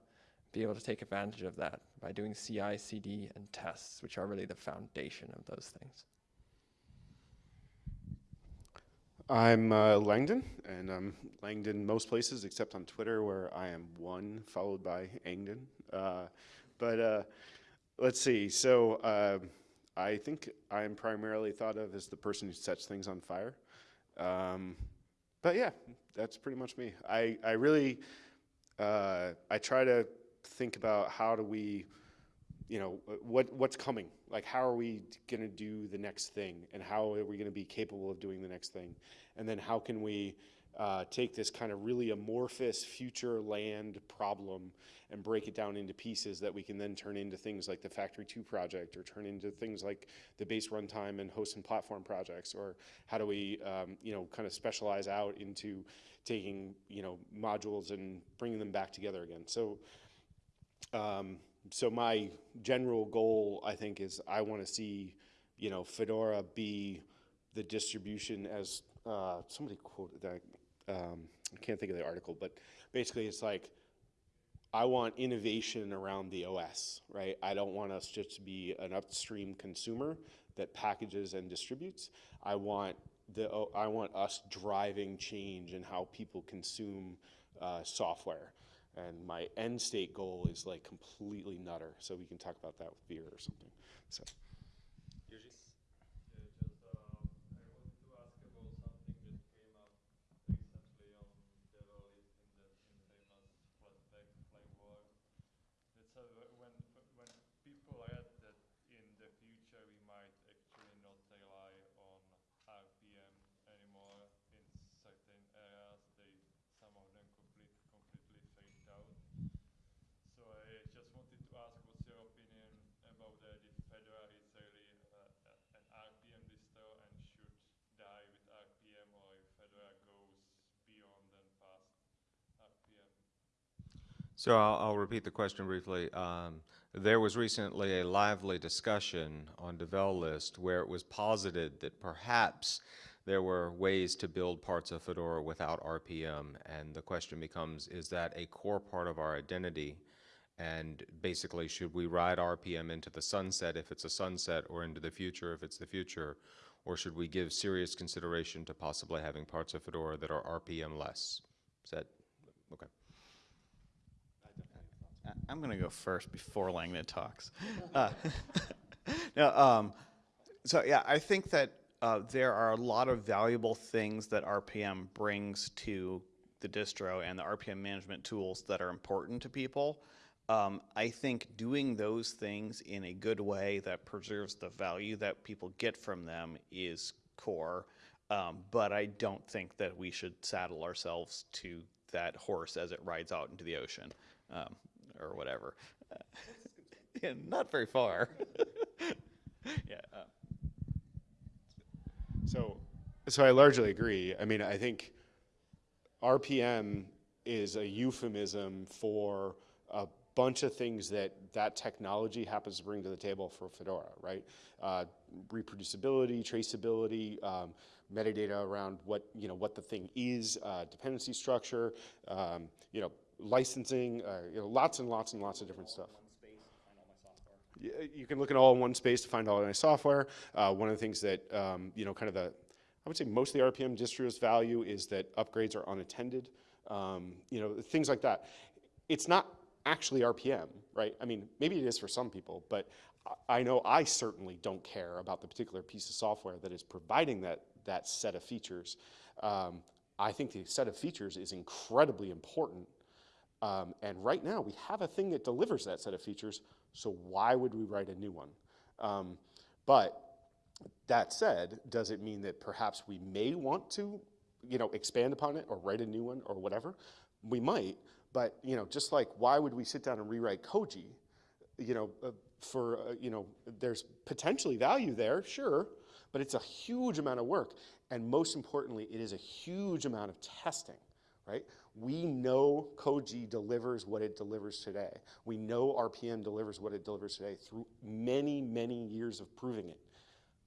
be able to take advantage of that by doing CI, CD, and tests, which are really the foundation of those things. I'm uh, Langdon, and I'm Langdon most places except on Twitter, where I am one followed by Angdon. Uh, but uh, let's see. So uh, I think I am primarily thought of as the person who sets things on fire. Um, but yeah, that's pretty much me. I I really uh, I try to think about how do we you know, what what's coming? Like, how are we going to do the next thing, and how are we going to be capable of doing the next thing? And then how can we uh, take this kind of really amorphous future land problem and break it down into pieces that we can then turn into things like the Factory 2 project or turn into things like the base runtime and host and platform projects or how do we um, you know kind of specialize out into taking you know modules and bringing them back together again. So um, so my general goal, I think, is I want to see, you know, Fedora be the distribution as uh, somebody quoted that. Um, I can't think of the article, but basically, it's like I want innovation around the OS, right? I don't want us just to be an upstream consumer that packages and distributes. I want the I want us driving change in how people consume uh, software. And my end state goal is like completely nutter. So we can talk about that with beer or something. So. So I'll, I'll repeat the question briefly. Um, there was recently a lively discussion on Devel List where it was posited that perhaps there were ways to build parts of Fedora without RPM, and the question becomes, is that a core part of our identity? And basically, should we ride RPM into the sunset if it's a sunset, or into the future if it's the future? Or should we give serious consideration to possibly having parts of Fedora that are RPM less? Is that Okay. I'm going to go first before Langdon talks. Uh, um, so yeah, I think that uh, there are a lot of valuable things that RPM brings to the distro and the RPM management tools that are important to people. Um, I think doing those things in a good way that preserves the value that people get from them is core. Um, but I don't think that we should saddle ourselves to that horse as it rides out into the ocean um, or whatever. yeah, not very far. yeah. Uh, So, so I largely agree. I mean, I think RPM is a euphemism for a bunch of things that that technology happens to bring to the table for Fedora, right? Uh, reproducibility, traceability, um, metadata around what you know what the thing is, uh, dependency structure, um, you know, licensing, uh, you know, lots and lots and lots of different stuff. You can look at all in one space to find all my software. Uh, one of the things that, um, you know, kind of the, I would say most of the RPM distros value is that upgrades are unattended, um, you know, things like that. It's not actually RPM, right? I mean, maybe it is for some people, but I- I know I certainly don't care about the particular piece of software that is providing that, that set of features. Um, I think the set of features is incredibly important um, and right now, we have a thing that delivers that set of features, so why would we write a new one? Um, but that said, does it mean that perhaps we may want to, you know, expand upon it or write a new one or whatever? We might, but you know, just like why would we sit down and rewrite Koji? You know, uh, for uh, you know, there's potentially value there, sure, but it's a huge amount of work, and most importantly, it is a huge amount of testing right? We know Koji delivers what it delivers today. We know RPM delivers what it delivers today through many, many years of proving it.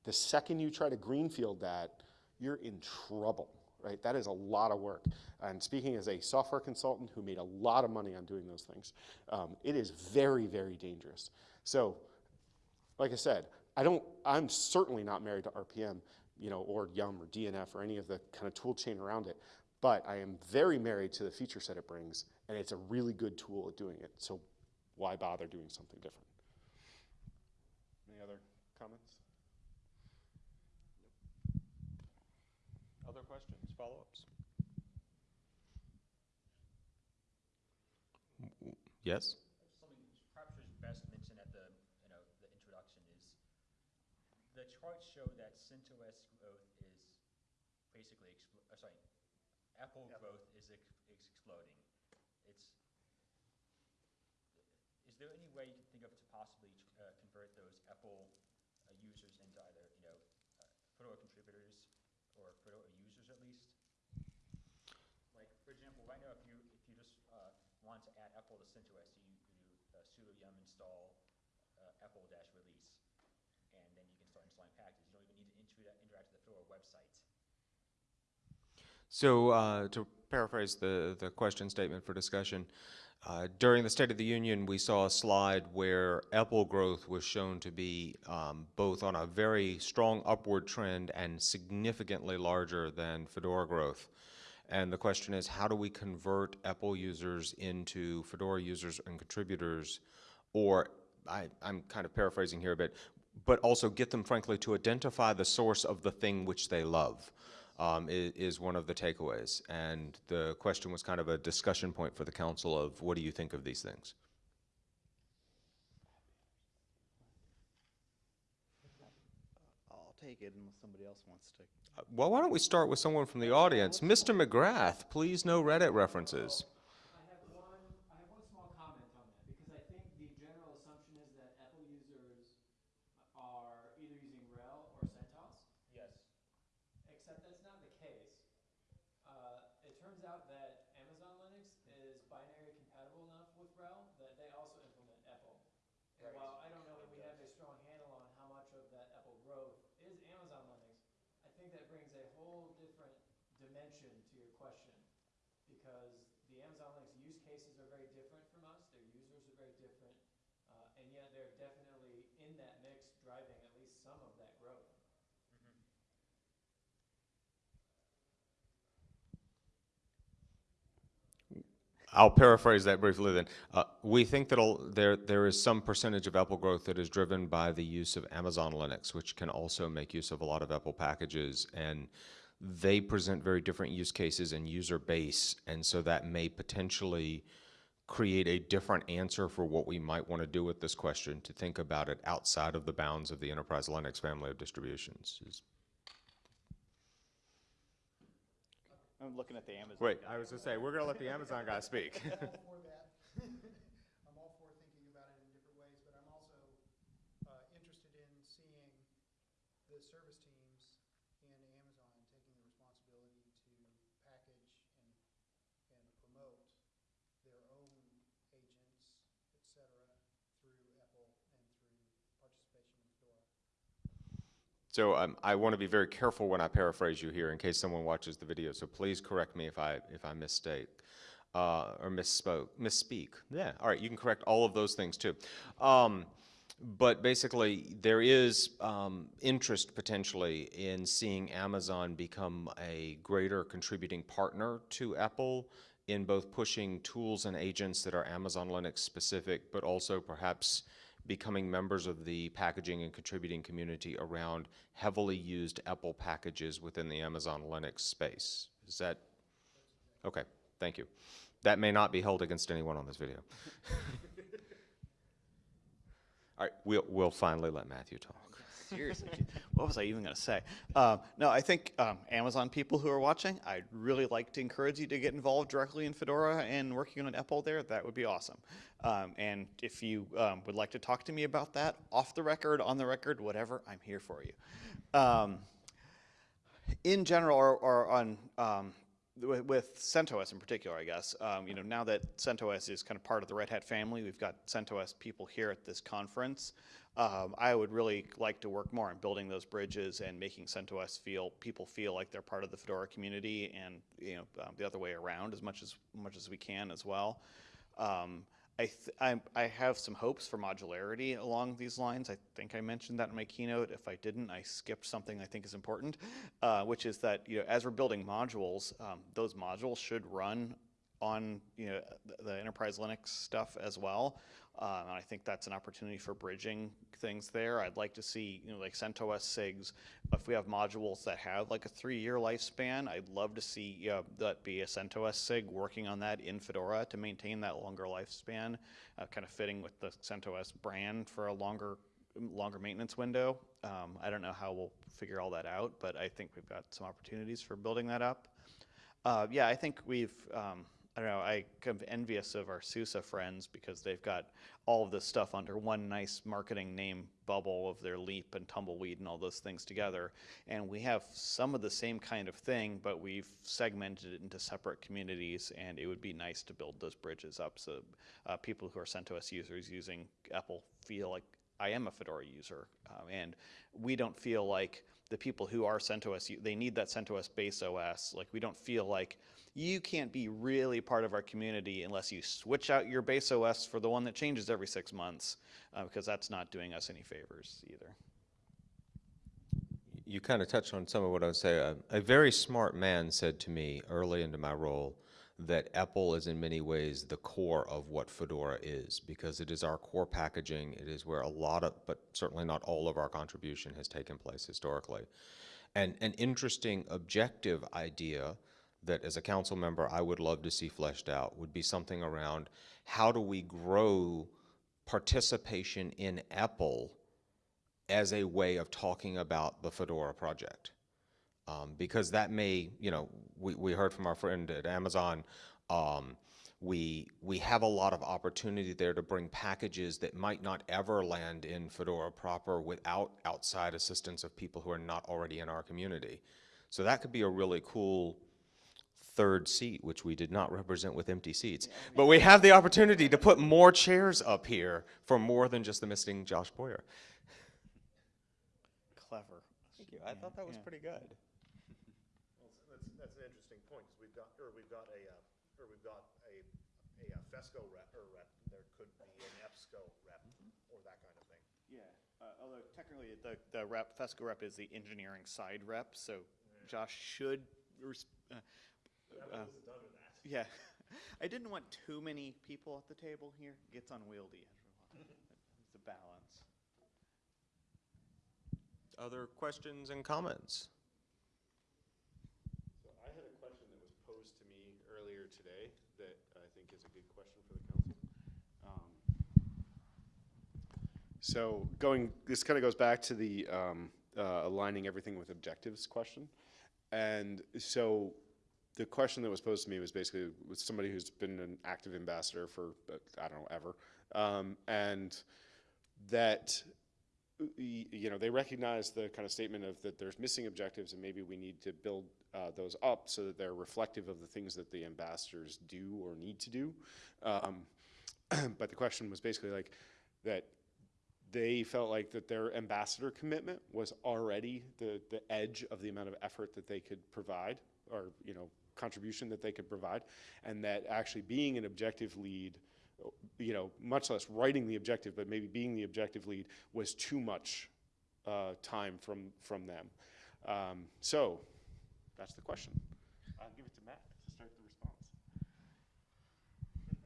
The second you try to greenfield that, you're in trouble, right? That is a lot of work. And speaking as a software consultant who made a lot of money on doing those things, um, it is very, very dangerous. So, like I said, I don't, I'm certainly not married to RPM, you know, or Yum or DNF or any of the kind of tool chain around it. But I am very married to the feature set it brings, and it's a really good tool at doing it. So why bother doing something different? Any other comments? Other questions, follow-ups? Yes? Something perhaps was best mentioned at the, you know, the introduction is, the charts show that CentOS growth is basically, expl- uh, sorry, EPEL growth is, ex- is exploding. It's, is there any way you can think of to possibly uh, convert those EPEL uh, users into either, you know, uh, Fedora contributors or Fedora users at least? Like, for example, right now, if you, if you just uh, want to add EPEL to CentOS, you, you do uh, sudo yum install uh, epel-release, and then you can start installing packages. You don't even need to interact, interact with the Fedora website. So uh, to paraphrase the, the question statement for discussion, uh, during the State of the Union, we saw a slide where EPEL growth was shown to be um, both on a very strong upward trend and significantly larger than Fedora growth. And the question is, how do we convert EPEL users into Fedora users and contributors, or I, I'm kind of paraphrasing here a bit, but also get them, frankly, to identify the source of the thing which they love um, is, is one of the takeaways. And the question was kind of a discussion point for the council of what do you think of these things? I'll take it unless somebody else wants to. Uh, Well, why don't we start with someone from the audience? Mr. McGrath, please no Reddit references. I have one, I have one small comment on that, because I think the general assumption is that EPEL users are either using RHEL or CentOS, Yes. except that's not the case. Uh, it turns out that Amazon Linux is binary compatible enough with RHEL that they also implement EPEL. And Right. while I don't know that we have a strong handle on how much of that EPEL growth is Amazon Linux, I think that brings a whole different dimension to your question. Because the Amazon Linux use cases are very different from us, their users are very different, uh, and yet they're definitely in that mix driving at least some of that growth. I'll paraphrase that briefly then. Uh, we think that there, there is some percentage of EPEL growth that is driven by the use of Amazon Linux, which can also make use of a lot of EPEL packages. And they present very different use cases and user base. And so that may potentially create a different answer for what we might want to do with this question, to think about it outside of the bounds of the Enterprise Linux family of distributions. Is- I'm looking at the Amazon. Wait, I was gonna say, we're gonna let the Amazon guy speak. I'm all for that. I'm all for thinking about it in different ways, but I'm also uh, interested in seeing the service teams and Amazon taking the responsibility to package and, and promote their own agents, et cetera, through EPEL and through participation in Fedora. So um, I want to be very careful when I paraphrase you here in case someone watches the video. So please correct me if I if I mistake uh, or misspoke, misspeak. Yeah. All right. You can correct all of those things too. Um, but basically, there is um, interest potentially in seeing Amazon become a greater contributing partner to EPEL in both pushing tools and agents that are Amazon Linux specific, but also perhaps becoming members of the packaging and contributing community around heavily used EPEL packages within the Amazon Linux space. Is that, okay, thank you. That may not be held against anyone on this video. All right, we'll, we'll finally let Matthew talk. Seriously, what was I even going to say? Um, no, I think um, Amazon people who are watching, I'd really like to encourage you to get involved directly in Fedora and working on EPEL there. That would be awesome. Um, and if you um, would like to talk to me about that, off the record, on the record, whatever, I'm here for you. Um, in general, or, or on with, with CentOS in particular, I guess, um, you know, now that CentOS is kind of part of the Red Hat family, we've got CentOS people here at this conference. Um, I would really like to work more on building those bridges and making CentOS feel people feel like they're part of the Fedora community, and you know, um, the other way around as much as much as we can as well. Um, I, I, I have some hopes for modularity along these lines. I think I mentioned that in my keynote. If I didn't, I skipped something I think is important, uh, which is that you know, as we're building modules, um, those modules should run on you know, the enterprise Linux stuff as well. Uh, and I think that's an opportunity for bridging things there. I'd like to see, you know, like CentOS SIGs, if we have modules that have like a three-year lifespan, I'd love to see that be a CentOS SIG working on that in Fedora to maintain that longer lifespan, uh, kind of fitting with the CentOS brand for a longer longer maintenance window. Um, I don't know how we'll figure all that out, but I think we've got some opportunities for building that up. Uh, yeah, I think we've, um, I don't know, I of envious of our SUSE friends because they've got all of this stuff under one nice marketing name bubble of their leap and tumbleweed and all those things together. And we have some of the same kind of thing, but we've segmented it into separate communities and it would be nice to build those bridges up so uh, people who are CentOS users using EPEL feel like I am a Fedora user. Um, and we don't feel like the people who are CentOS, they need that CentOS base OS. Like we don't feel like you can't be really part of our community unless you switch out your base OS for the one that changes every six months, uh, because that's not doing us any favors either. You kind of touched on some of what I would say. A, a very smart man said to me early into my role that EPEL is in many ways the core of what Fedora is because it is our core packaging. It is where a lot of, but certainly not all of our contribution has taken place historically. And an interesting objective idea that as a council member I would love to see fleshed out would be something around how do we grow participation in EPEL as a way of talking about the Fedora project. Um, because that may, you know, we, we heard from our friend at Amazon, um, we, we have a lot of opportunity there to bring packages that might not ever land in Fedora proper without outside assistance of people who are not already in our community. So that could be a really cool third seat, which we did not represent with empty seats. But we have the opportunity to put more chairs up here for more than just the missing Josh Boyer. Clever. Thank you. I thought that was Yeah. pretty good. Well, that's, that's an interesting point, because we've got, or we've got a, uh, or we've got a, a uh, FESCO rep, or rep, there could be an EBSCO rep, or that kind of thing. Yeah, uh, although technically the, the rep, FESCO rep is the engineering side rep, so Josh should, res- uh, uh, yeah, I didn't want too many people at the table here. It gets unwieldy after a while. It's a balance. Other questions and comments? So I had a question that was posed to me today that I think is a good question for the council. Um, So going, this kind of goes back to the um, uh, aligning everything with objectives question. And so the question that was posed to me was basically with somebody who's been an active ambassador for, uh, I don't know, ever. Um, And that you know, they recognize the kind of statement of that there's missing objectives and maybe we need to build uh, those up so that they're reflective of the things that the ambassadors do or need to do. Um, but the question was basically like that they felt like that their ambassador commitment was already the, the edge of the amount of effort that they could provide or, you know, contribution that they could provide. And that actually being an objective lead you know, much less writing the objective, but maybe being the objective lead was too much uh, time from from them. Um, so that's the question. I'll give it to Matt to start the response.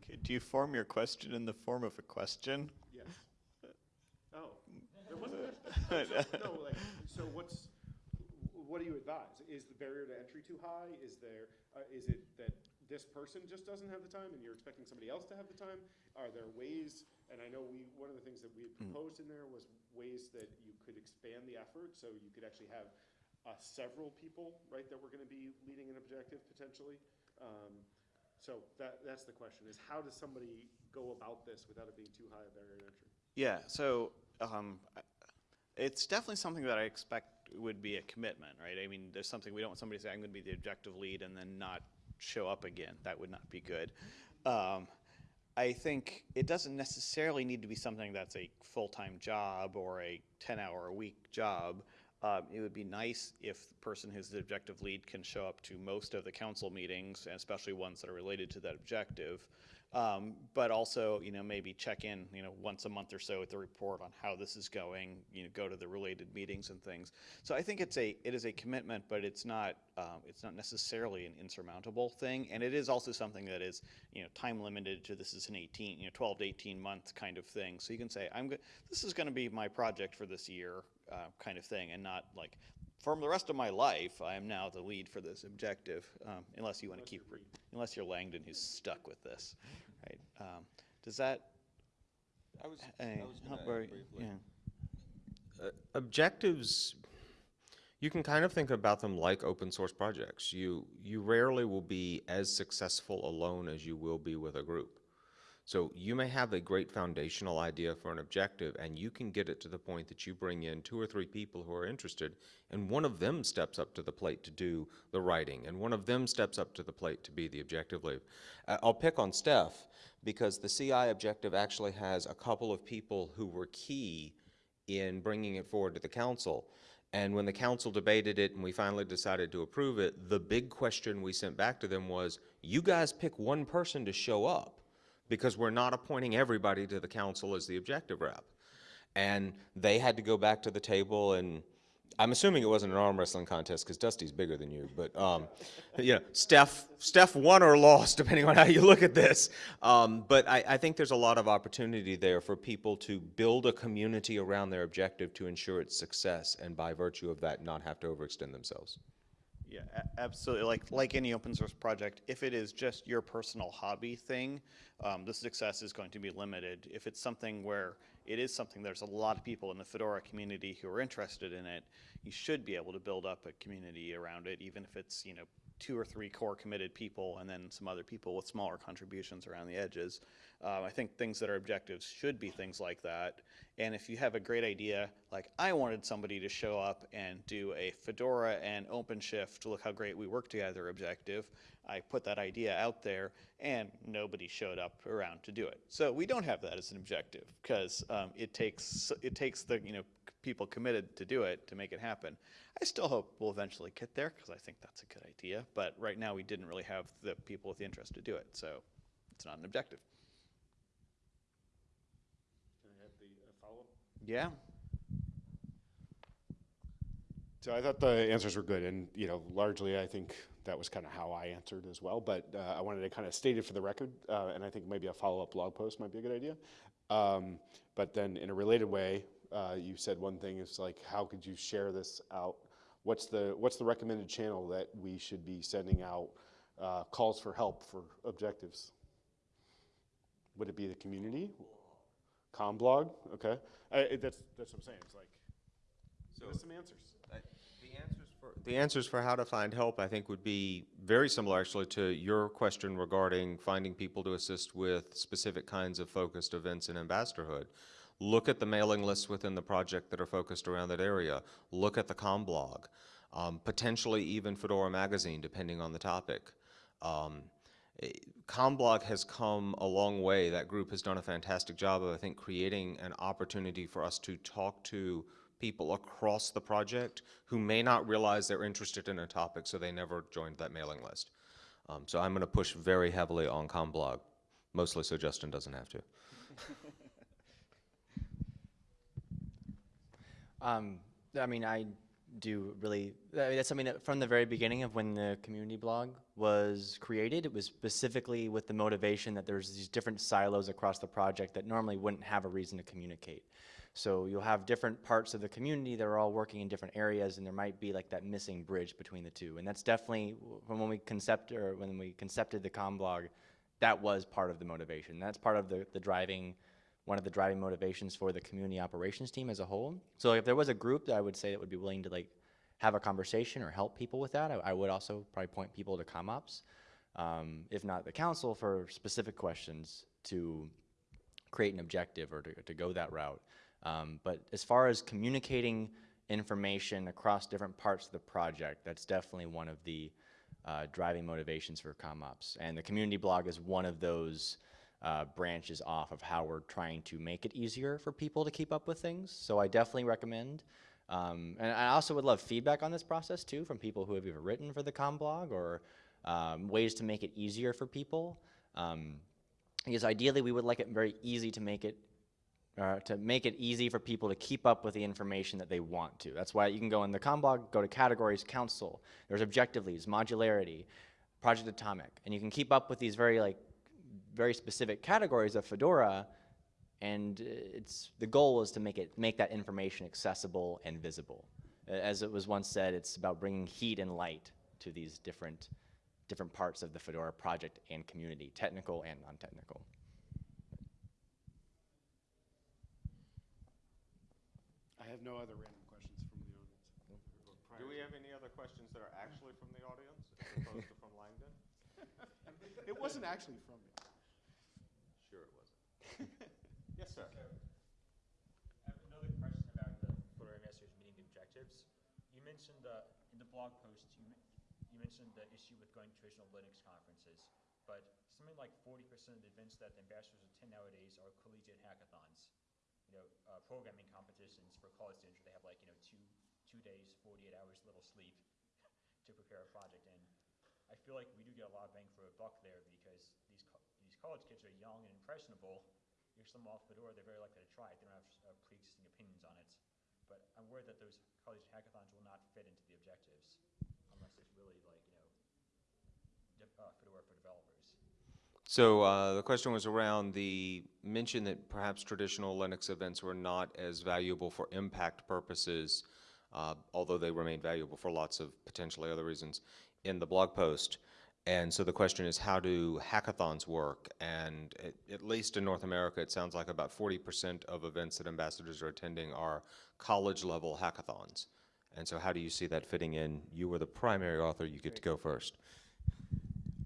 Okay, do you form your question in the form of a question? Yes. Oh, there wasn't. a- no, like so. What's what do you advise? Is the barrier to entry too high? Is there uh, is it that this person just doesn't have the time and you're expecting somebody else to have the time? Are there ways, and I know we, one of the things that we had proposed in there was ways that you could expand the effort, so you could actually have uh, several people, right, that were gonna be leading an objective potentially. Um, So that, that's the question, is how does somebody go about this without it being too high a barrier to entry? Yeah, so um, it's definitely something that I expect would be a commitment, right? I mean, there's something, we don't want somebody to say, I'm going to be the objective lead and then not show up again. That would not be good. Um, I think it doesn't necessarily need to be something that's a full-time job or a 10-hour-a-week job. Um, it would be nice if the person who's the objective lead can show up to most of the council meetings, and especially ones that are related to that objective. Um, but also, you know, maybe check in, you know, once a month or so with the report on how this is going. You know, go to the related meetings and things. So I think it's a it is a commitment, but it's not um, it's not necessarily an insurmountable thing, and it is also something that is you know time limited to this is an 18 you know 12 to 18 month kind of thing. So you can say I'm this is going to be my project for this year uh, kind of thing, and not like for the rest of my life, I am now the lead for this objective, um, unless you want to keep, re- unless you're Langdon who's stuck with this, right? Um, does that? I was, uh, I was help very- briefly. yeah. Uh, objectives, you can kind of think about them like open source projects. You, you rarely will be as successful alone as you will be with a group. So you may have a great foundational idea for an objective and you can get it to the point that you bring in two or three people who are interested and one of them steps up to the plate to do the writing and one of them steps up to the plate to be the objective lead. Uh, I'll pick on Stef because the CI objective actually has a couple of people who were key in bringing it forward to the council. And when the council debated it and we finally decided to approve it, the big question we sent back to them was, you guys pick one person to show up because we're not appointing everybody to the council as the objective rep. And they had to go back to the table and, I'm assuming it wasn't an arm wrestling contest because Dusty's bigger than you, but, um, you know, Stef, Stef won or lost, depending on how you look at this. Um, but I, I think there's a lot of opportunity there for people to build a community around their objective to ensure its success and by virtue of that, not have to overextend themselves. Yeah, absolutely. Like like any open source project, if it is just your personal hobby thing, um, the success is going to be limited. If it's something where it is something there's a lot of people in the Fedora community who are interested in it, you should be able to build up a community around it, even if it's you know two or three core committed people and then some other people with smaller contributions around the edges. Um, I think things that are objectives should be things like that. And if you have a great idea, like I wanted somebody to show up and do a Fedora and OpenShift, look how great we work together objective. I put that idea out there and nobody showed up around to do it. So we don't have that as an objective because um, it takes it takes the you know people committed to do it to make it happen. I still hope we'll eventually get there because I think that's a good idea. But right now we didn't really have the people with the interest to do it, so it's not an objective. Can I have the uh, follow-up? Yeah. So I thought the answers were good, and you know, largely I think that was kind of how I answered as well. But uh, I wanted to kind of state it for the record, uh, and I think maybe a follow-up blog post might be a good idea. Um, but then, in a related way, uh, you said one thing is like, how could you share this out? What's the what's the recommended channel that we should be sending out uh, calls for help for objectives? Would it be the community? CommBlog? Okay, I, it- that's that's what I'm saying. It's like, so us some answers. The answers for, the answers for how to find help, I think, would be very similar actually to your question regarding finding people to assist with specific kinds of focused events in ambassadorhood. Look at the mailing lists within the project that are focused around that area. Look at the CommBlog, um, potentially even Fedora Magazine, depending on the topic. Um, CommBlog has come a long way. That group has done a fantastic job of, I think, creating an opportunity for us to talk to people across the project who may not realize they're interested in a topic, so they never joined that mailing list. Um, so I'm going to push very heavily on CommBlog, mostly so Justin doesn't have to. Um, I mean, I do really, I mean, that's something that from the very beginning of when the community blog was created, it was specifically with the motivation that there's these different silos across the project that normally wouldn't have a reason to communicate. So you'll have different parts of the community that are all working in different areas, and there might be like that missing bridge between the two. And that's definitely from when we concept or when we concepted the CommBlog, that was part of the motivation. That's part of the, the driving, one of the driving motivations for the community operations team as a whole. So if there was a group that I would say that would be willing to like have a conversation or help people with that, I, I would also probably point people to CommOps, um, if not the council for specific questions to create an objective or to, to go that route. Um, but as far as communicating information across different parts of the project, that's definitely one of the uh, driving motivations for CommOps. And the community blog is one of those uh, branches off of how we're trying to make it easier for people to keep up with things. So I definitely recommend. Um, and I also would love feedback on this process too from people who have either written for the CommBlog or um, ways to make it easier for people. Um, because ideally we would like it very easy to make it uh, to make it easy for people to keep up with the information that they want to. That's why you can go in the CommBlog, go to categories, council, there's objective leads, modularity, Project Atomic, and you can keep up with these very like very specific categories of Fedora, and uh, it's the goal is to make it make that information accessible and visible. As it was once said, it's about bringing heat and light to these different different parts of the Fedora project and community, technical and non-technical. I have no other random questions from the audience. Do we have any other questions that are actually from the audience as opposed to from Langdon? It wasn't actually from me. Yes, sir. I have another question about the Fedora Investors meeting objectives. You mentioned, uh, in the blog post, you, you mentioned the issue with going to traditional Linux conferences, but something like forty percent of the events that the ambassadors attend nowadays are collegiate hackathons. You know, uh, programming competitions for college students where they have like, you know, two, two days, forty-eight hours, little sleep to prepare a project, and I feel like we do get a lot of bang for a buck there because these, co- these college kids are young and impressionable, you're some off Fedora, they're very likely to try it. They don't have uh, pre-existing opinions on it. But I'm worried that those college hackathons will not fit into the objectives unless there's really like, you know, uh, Fedora for developers. So uh, the question was around the mention that perhaps traditional Linux events were not as valuable for impact purposes, uh, although they remain valuable for lots of potentially other reasons in the blog post. And so the question is, how do hackathons work? And at, at least in North America, it sounds like about 40% of events that ambassadors are attending are college-level hackathons. And so how do you see that fitting in? You were the primary author, you get to go first.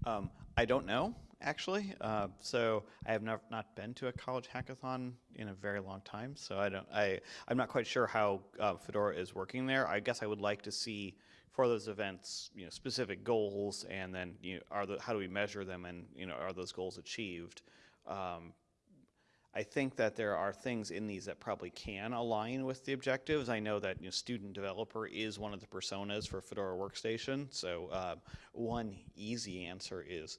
Um, I don't know, actually. Uh, so I have not, not been to a college hackathon in a very long time. So I don't, I, I'm not quite sure how uh, Fedora is working there. I guess I would like to see for those events, you know, specific goals, and then you know, are the, how do we measure them, and you know, are those goals achieved? Um, I think that there are things in these that probably can align with the objectives. I know that you know, student developer is one of the personas for Fedora Workstation. So uh, one easy answer is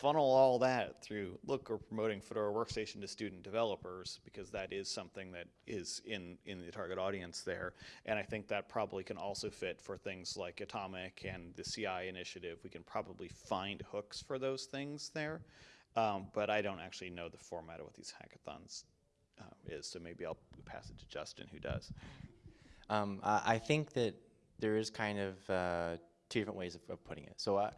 funnel all that through, look, we're promoting Fedora Workstation to student developers because that is something that is in, in the target audience there. And I think that probably can also fit for things like Atomic and the CI initiative. We can probably find hooks for those things there. Um, but I don't actually know the format of what these hackathons uh, is, so maybe I'll pass it to Justin, who does. Um, I, think that there is kind of uh, two different ways of, of putting it. So uh,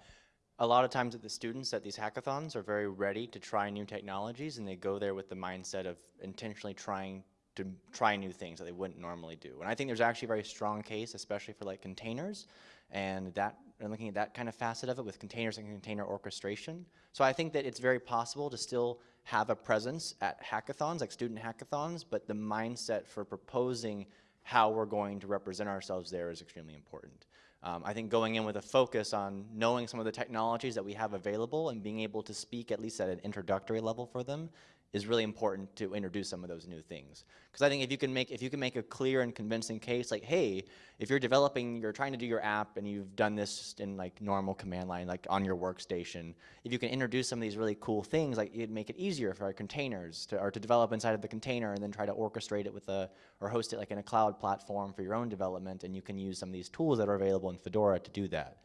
a lot of times the students at these hackathons are very ready to try new technologies and they go there with the mindset of intentionally trying to try new things that they wouldn't normally do. And I think there's actually a very strong case, especially for like containers and that and looking at that kind of facet of it with containers and container orchestration. So I think that it's very possible to still have a presence at hackathons, like student hackathons, but the mindset for proposing how we're going to represent ourselves there is extremely important. Um, I think going in with a focus on knowing some of the technologies that we have available and being able to speak at least at an introductory level for them is really important to introduce some of those new things. Because I think if you can make if you can make a clear and convincing case, like, hey, if you're developing, you're trying to do your app and you've done this in like normal command line, like on your workstation, if you can introduce some of these really cool things, like it'd make it easier for our containers to or to develop inside of the container and then try to orchestrate it with a or host it like in a cloud platform for your own development, and you can use some of these tools that are available in Fedora to do that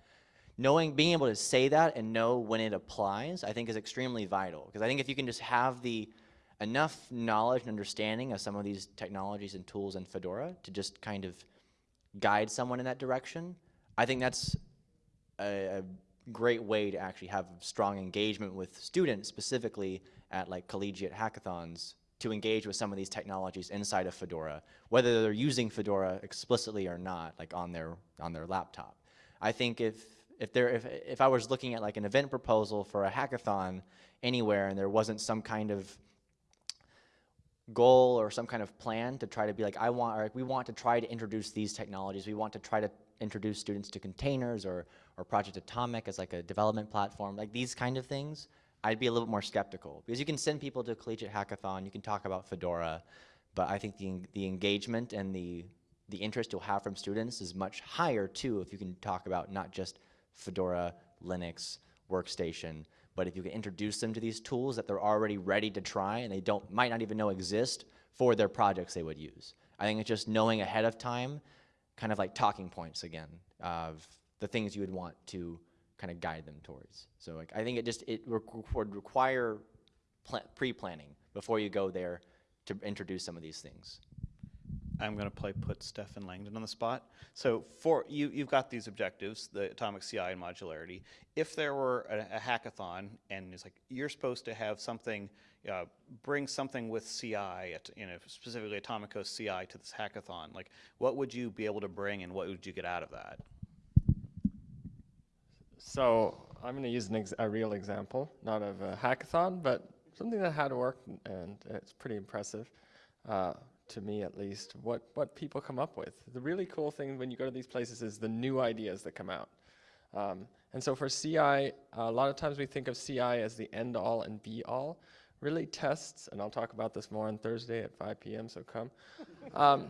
knowing, being able to say that and know when it applies, I think is extremely vital. Because I think if you can just have the enough knowledge and understanding of some of these technologies and tools in Fedora to just kind of guide someone in that direction, I think that's a, a great way to actually have strong engagement with students, specifically at like collegiate hackathons, to engage with some of these technologies inside of Fedora, whether they're using Fedora explicitly or not, like on their on their laptop. I think if if there if if I was looking at like an event proposal for a hackathon anywhere and there wasn't some kind of goal or some kind of plan to try to be like I want or we want to try to introduce these technologies. We want to try to introduce students to containers or or Project Atomic as like a development platform, like these kind of things. I'd be a little bit more skeptical because you can send people to a collegiate hackathon, you can talk about Fedora, but I think the the engagement and the the interest you'll have from students is much higher too if you can talk about not just Fedora, Linux, workstation, but if you can introduce them to these tools that they're already ready to try and they don't might not even know exist for their projects they would use. I think it's just knowing ahead of time, kind of like talking points again of the things you would want to kind of guide them towards. So like I think it just it would require pre-planning before you go there to introduce some of these things. I'm going to play put Stef and Langdon on the spot. So for you, you've got these objectives, the atomic CI and modularity. If there were a, a hackathon and it's like you're supposed to have something, uh, bring something with CI, at, you know, specifically Atomic CI to this hackathon, like what would you be able to bring and what would you get out of that? So I'm going to use a real example, not of a hackathon, but something that had worked and it's pretty impressive. Uh, to me at least, what, what people come up with. The really cool thing when you go to these places is the new ideas that come out. Um, and so for CI, uh, a lot of times we think of CI as the end all and be all. Really tests, and I'll talk about this more on Thursday at 5 p.m., so come, um,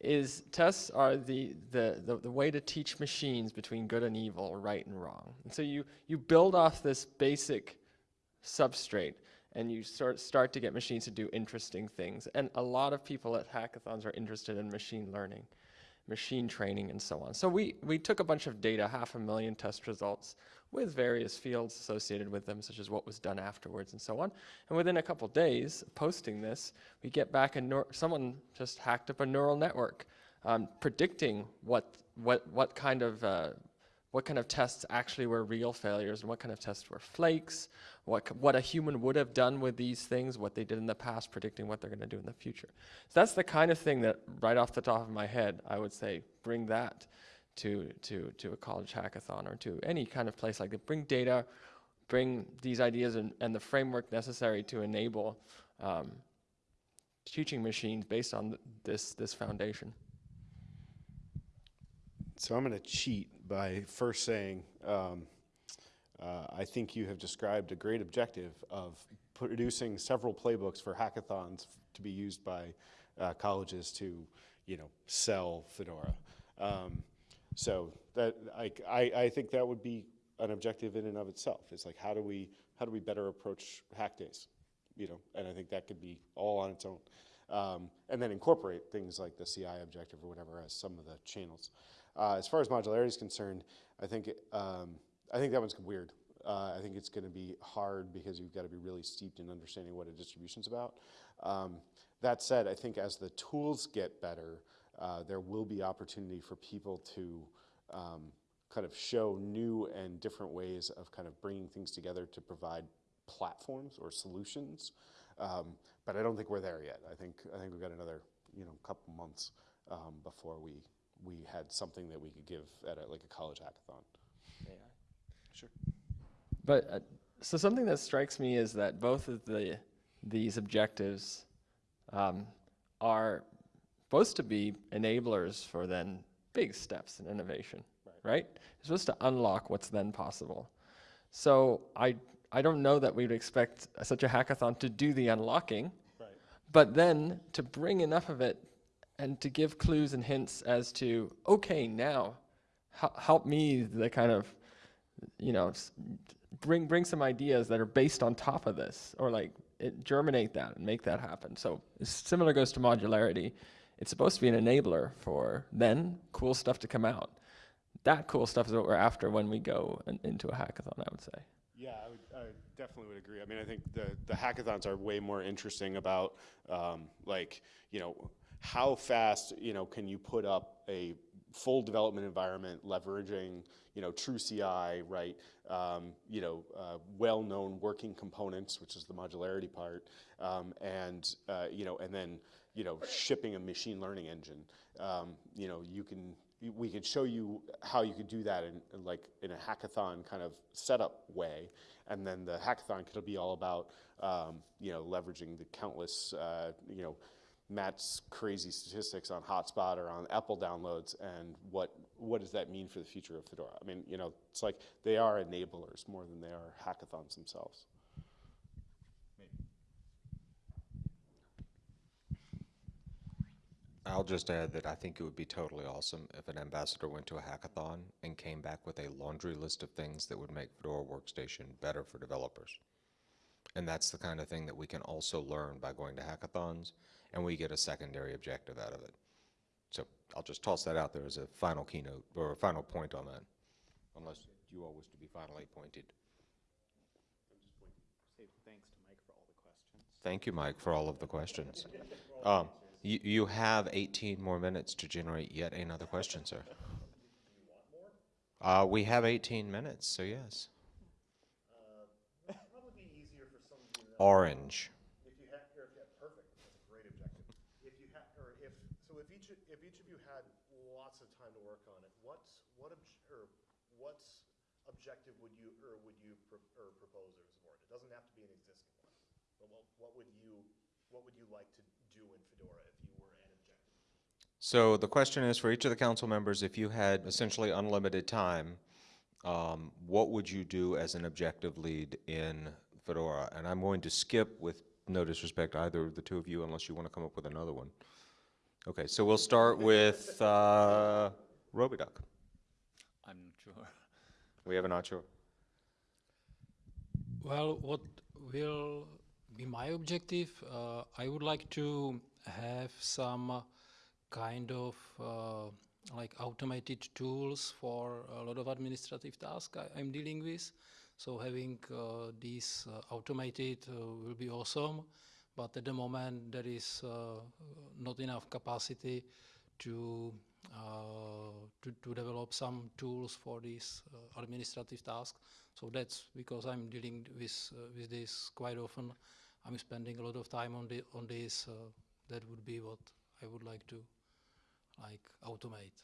is tests are the, the, the, the, way to teach machines between good and evil, right and wrong. And so you, you build off this basic substrate and you start, start to get machines to do interesting things. And a lot of people at hackathons are interested in machine learning, machine training, and so on. So we, we took a bunch of data, half a million test results, with various fields associated with them, such as what was done afterwards and so on. And within a couple days posting this, we get back and someone just hacked up a neural network, um, predicting what, what, what kind of uh, what kind of tests actually were real failures and what kind of tests were flakes, what, what a human would have done with these things, what they did in the past, predicting what they're going to do in the future. So that's the kind of thing that right off the top of my head, I would say bring that to, to, to a college hackathon or to any kind of place like that. Bring data, bring these ideas and, and the framework necessary to enable um, teaching machines based on th this, this foundation. So I'm going to cheat by first saying um, uh, I think you have described a great objective of producing several playbooks for hackathons to be used by uh, colleges to, you know, sell Fedora. Um, so that I, I, I, think that would be an objective in and of itself. It's like, how do we, how do we better approach hack days? You know, and I think that could be all on its own. Um, and then incorporate things like the CI objective or whatever as some of the channels. Uh, as far as modularity is concerned, I think, it, um, I think that one's weird. Uh, I think it's going to be hard because you've got to be really steeped in understanding what a distribution's about. Um, that said, I think as the tools get better, uh, there will be opportunity for people to um, kind of show new and different ways of kind of bringing things together to provide platforms or solutions. Um, but I don't think we're there yet. I think I think we've got another you know couple months um, before we we had something that we could give at a, like a college hackathon. Sure. But uh, so something that strikes me is that both of the these objectives um, are supposed to be enablers for then big steps in innovation, right. right? It's supposed to unlock what's then possible. So I I don't know that we would expect such a hackathon to do the unlocking, Right. but then to bring enough of it and to give clues and hints as to okay now help me the kind of you know bring bring some ideas that are based on top of this or like it, germinate that and make that happen. So similar goes to modularity. It's supposed to be an enabler for then cool stuff to come out. That cool stuff is what we're after when we go in, into a hackathon i would say. Yeah, I, would, I definitely would agree. I mean, I think the, the hackathons are way more interesting about, um, like, you know, how fast, you know, can you put up a full development environment leveraging, you know, true CI, right? Um, you know, uh, well-known working components, which is the modularity part, um, and, uh, you know, and then, you know, shipping a machine learning engine. Um, you know, you can, we could show you how you could do that in, in like in a hackathon kind of setup way, and then the hackathon could be all about um, you know leveraging the countless uh, you know Matt's crazy statistics on Hotspot or on EPEL downloads, and what what does that mean for the future of Fedora? I mean, you know, it's like they are enablers more than they are hackathons themselves. I'll just add that I think it would be totally awesome if an ambassador went to a hackathon and came back with a laundry list of things that would make Fedora Workstation better for developers. And that's the kind of thing that we can also learn by going to hackathons, and we get a secondary objective out of it. So I'll just toss that out there as a final keynote, or a final point on that, unless you all wish to be finally pointed. Thanks to Mike for all the questions. Thank you, Mike, for all of the questions. Um, you, you have 18 more minutes to generate yet another question, sir. Uh, we have 18 minutes, so yes. Probably be easier for some of you to Orange. If you had, or if you had, perfect, that's a great objective. If you had, or if, so if each, if each of you had lots of time to work on it, what's, what, obj- or what's objective would you, or would you, pro- or propose or support? It doesn't have to be an existing one, but what, what would you, what would you like to do in Fedora if you were an objective? So the question is for each of the council members, if you had essentially unlimited time, um, what would you do as an objective lead in Fedora? And I'm going to skip with no disrespect either of the two of you unless you want to come up with another one. Okay, so we'll start with uh, robyduck. We have a not sure. Well, what will be my objective? Uh, I would like to have some uh, kind of uh, like automated tools for a lot of administrative tasks I, I'm dealing with. So having uh, these uh, automated uh, will be awesome, but at the moment there is not enough capacity to to, to develop some tools for these uh, administrative tasks. So that's because I'm dealing with uh, with this quite often. I'm spending a lot of time on the on this. Uh, that would be what I would like to like automate.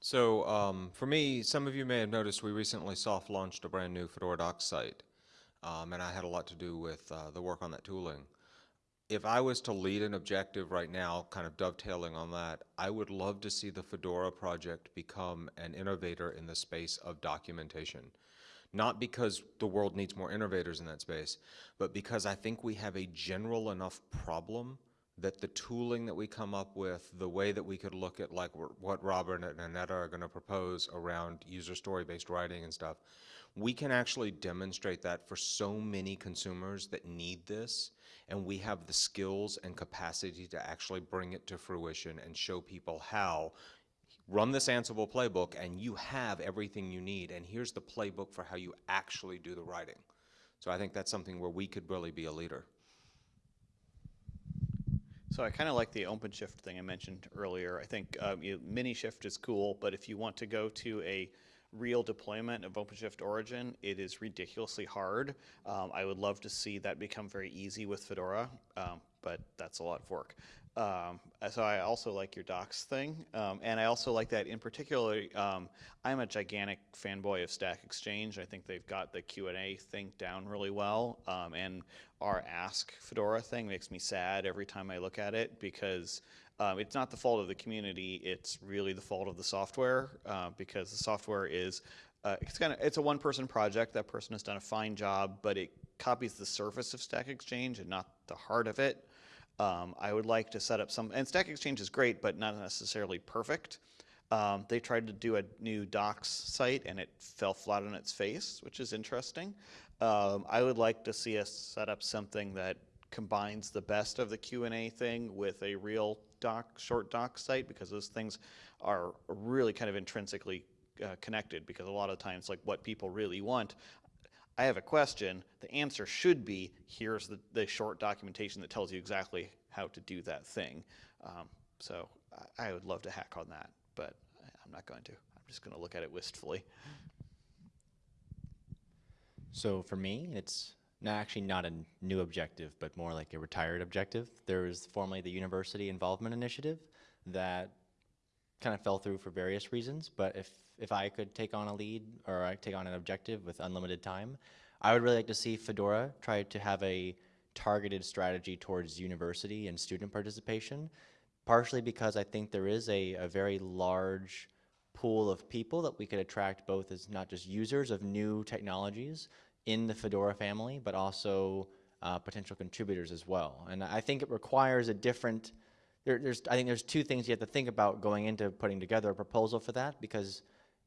So um, for me, some of you may have noticed we recently soft launched a brand new Fedora Docs site, um, and I had a lot to do with uh, the work on that tooling. If I was to lead an objective right now, kind of dovetailing on that, I would love to see the Fedora project become an innovator in the space of documentation. Not because the world needs more innovators in that space, but because I think we have a general enough problem that the tooling that we come up with, the way that we could look at like what Robert and Annetta are going to propose around user story-based writing and stuff, we can actually demonstrate that for so many consumers that need this, and we have the skills and capacity to actually bring it to fruition and show people how. Run this Ansible playbook, and you have everything you need, and here's the playbook for how you actually do the writing. So I think that's something where we could really be a leader. So I kind of like the OpenShift thing I mentioned earlier. I think um, you, Minishift is cool, but if you want to go to a real deployment of OpenShift Origin, it is ridiculously hard. Um, I would love to see that become very easy with Fedora, um, but that's a lot of work. Um, so I also like your docs thing, um, and I also like that in particular. Um, I'm a gigantic fanboy of Stack Exchange. I think they've got the Q and A thing down really well, um, and our Ask Fedora thing makes me sad every time I look at it because um, it's not the fault of the community. It's really the fault of the software uh, because the software is uh, it's kind of it's a one person project. That person has done a fine job, but it copies the surface of Stack Exchange and not the heart of it. Um, I would like to set up some, and Stack Exchange is great, but not necessarily perfect. Um, they tried to do a new docs site and it fell flat on its face, which is interesting. Um, I would like to see us set up something that combines the best of the Q&A thing with a real doc, short doc site because those things are really kind of intrinsically uh, connected because a lot of times like what people really want I have a question. The answer should be here's the, the short documentation that tells you exactly how to do that thing. Um, so I, I would love to hack on that, but I'm not going to. I'm just going to look at it wistfully. So for me, it's not actually not a new objective, but more like a retired objective. There was formerly the University Involvement Initiative that kind of fell through for various reasons. But if if I could take on a lead or I take on an objective with unlimited time, I would really like to see Fedora try to have a targeted strategy towards university and student participation. Partially because I think there is a, a very large pool of people that we could attract both as not just users of new technologies in the Fedora family, but also uh, potential contributors as well. And I think it requires a different, there, there's, I think there's two things you have to think about going into putting together a proposal for that because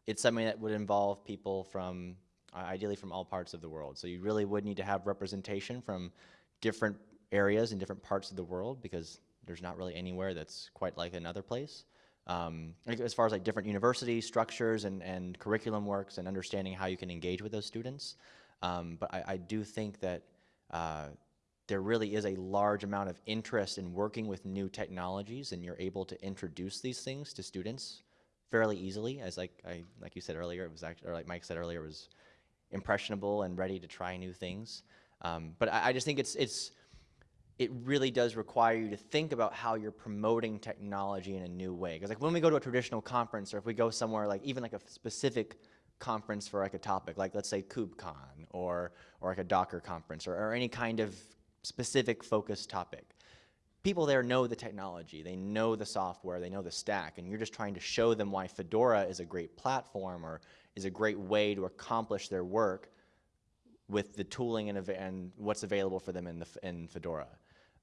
it's something that would involve people from, uh, ideally from all parts of the world. So you really would need to have representation from different areas and different parts of the world because there's not really anywhere that's quite like another place. Um, as far as like different university structures and, and curriculum works and understanding how you can engage with those students. Um, but I, I do think that uh, there really is a large amount of interest in working with new technologies and you're able to introduce these things to students fairly easily. As like I like you said earlier it was actually or like Mike said earlier was impressionable and ready to try new things. Um, but I, I just think it's it's it really does require you to think about how you're promoting technology in a new way. Because like when we go to a traditional conference or if we go somewhere like even like a specific conference for like a topic like let's say KubeCon or or like a Docker conference or, or any kind of specific focused topic people there know the technology, they know the software, they know the stack, and you're just trying to show them why Fedora is a great platform or is a great way to accomplish their work with the tooling and, and what's available for them in, the, in Fedora.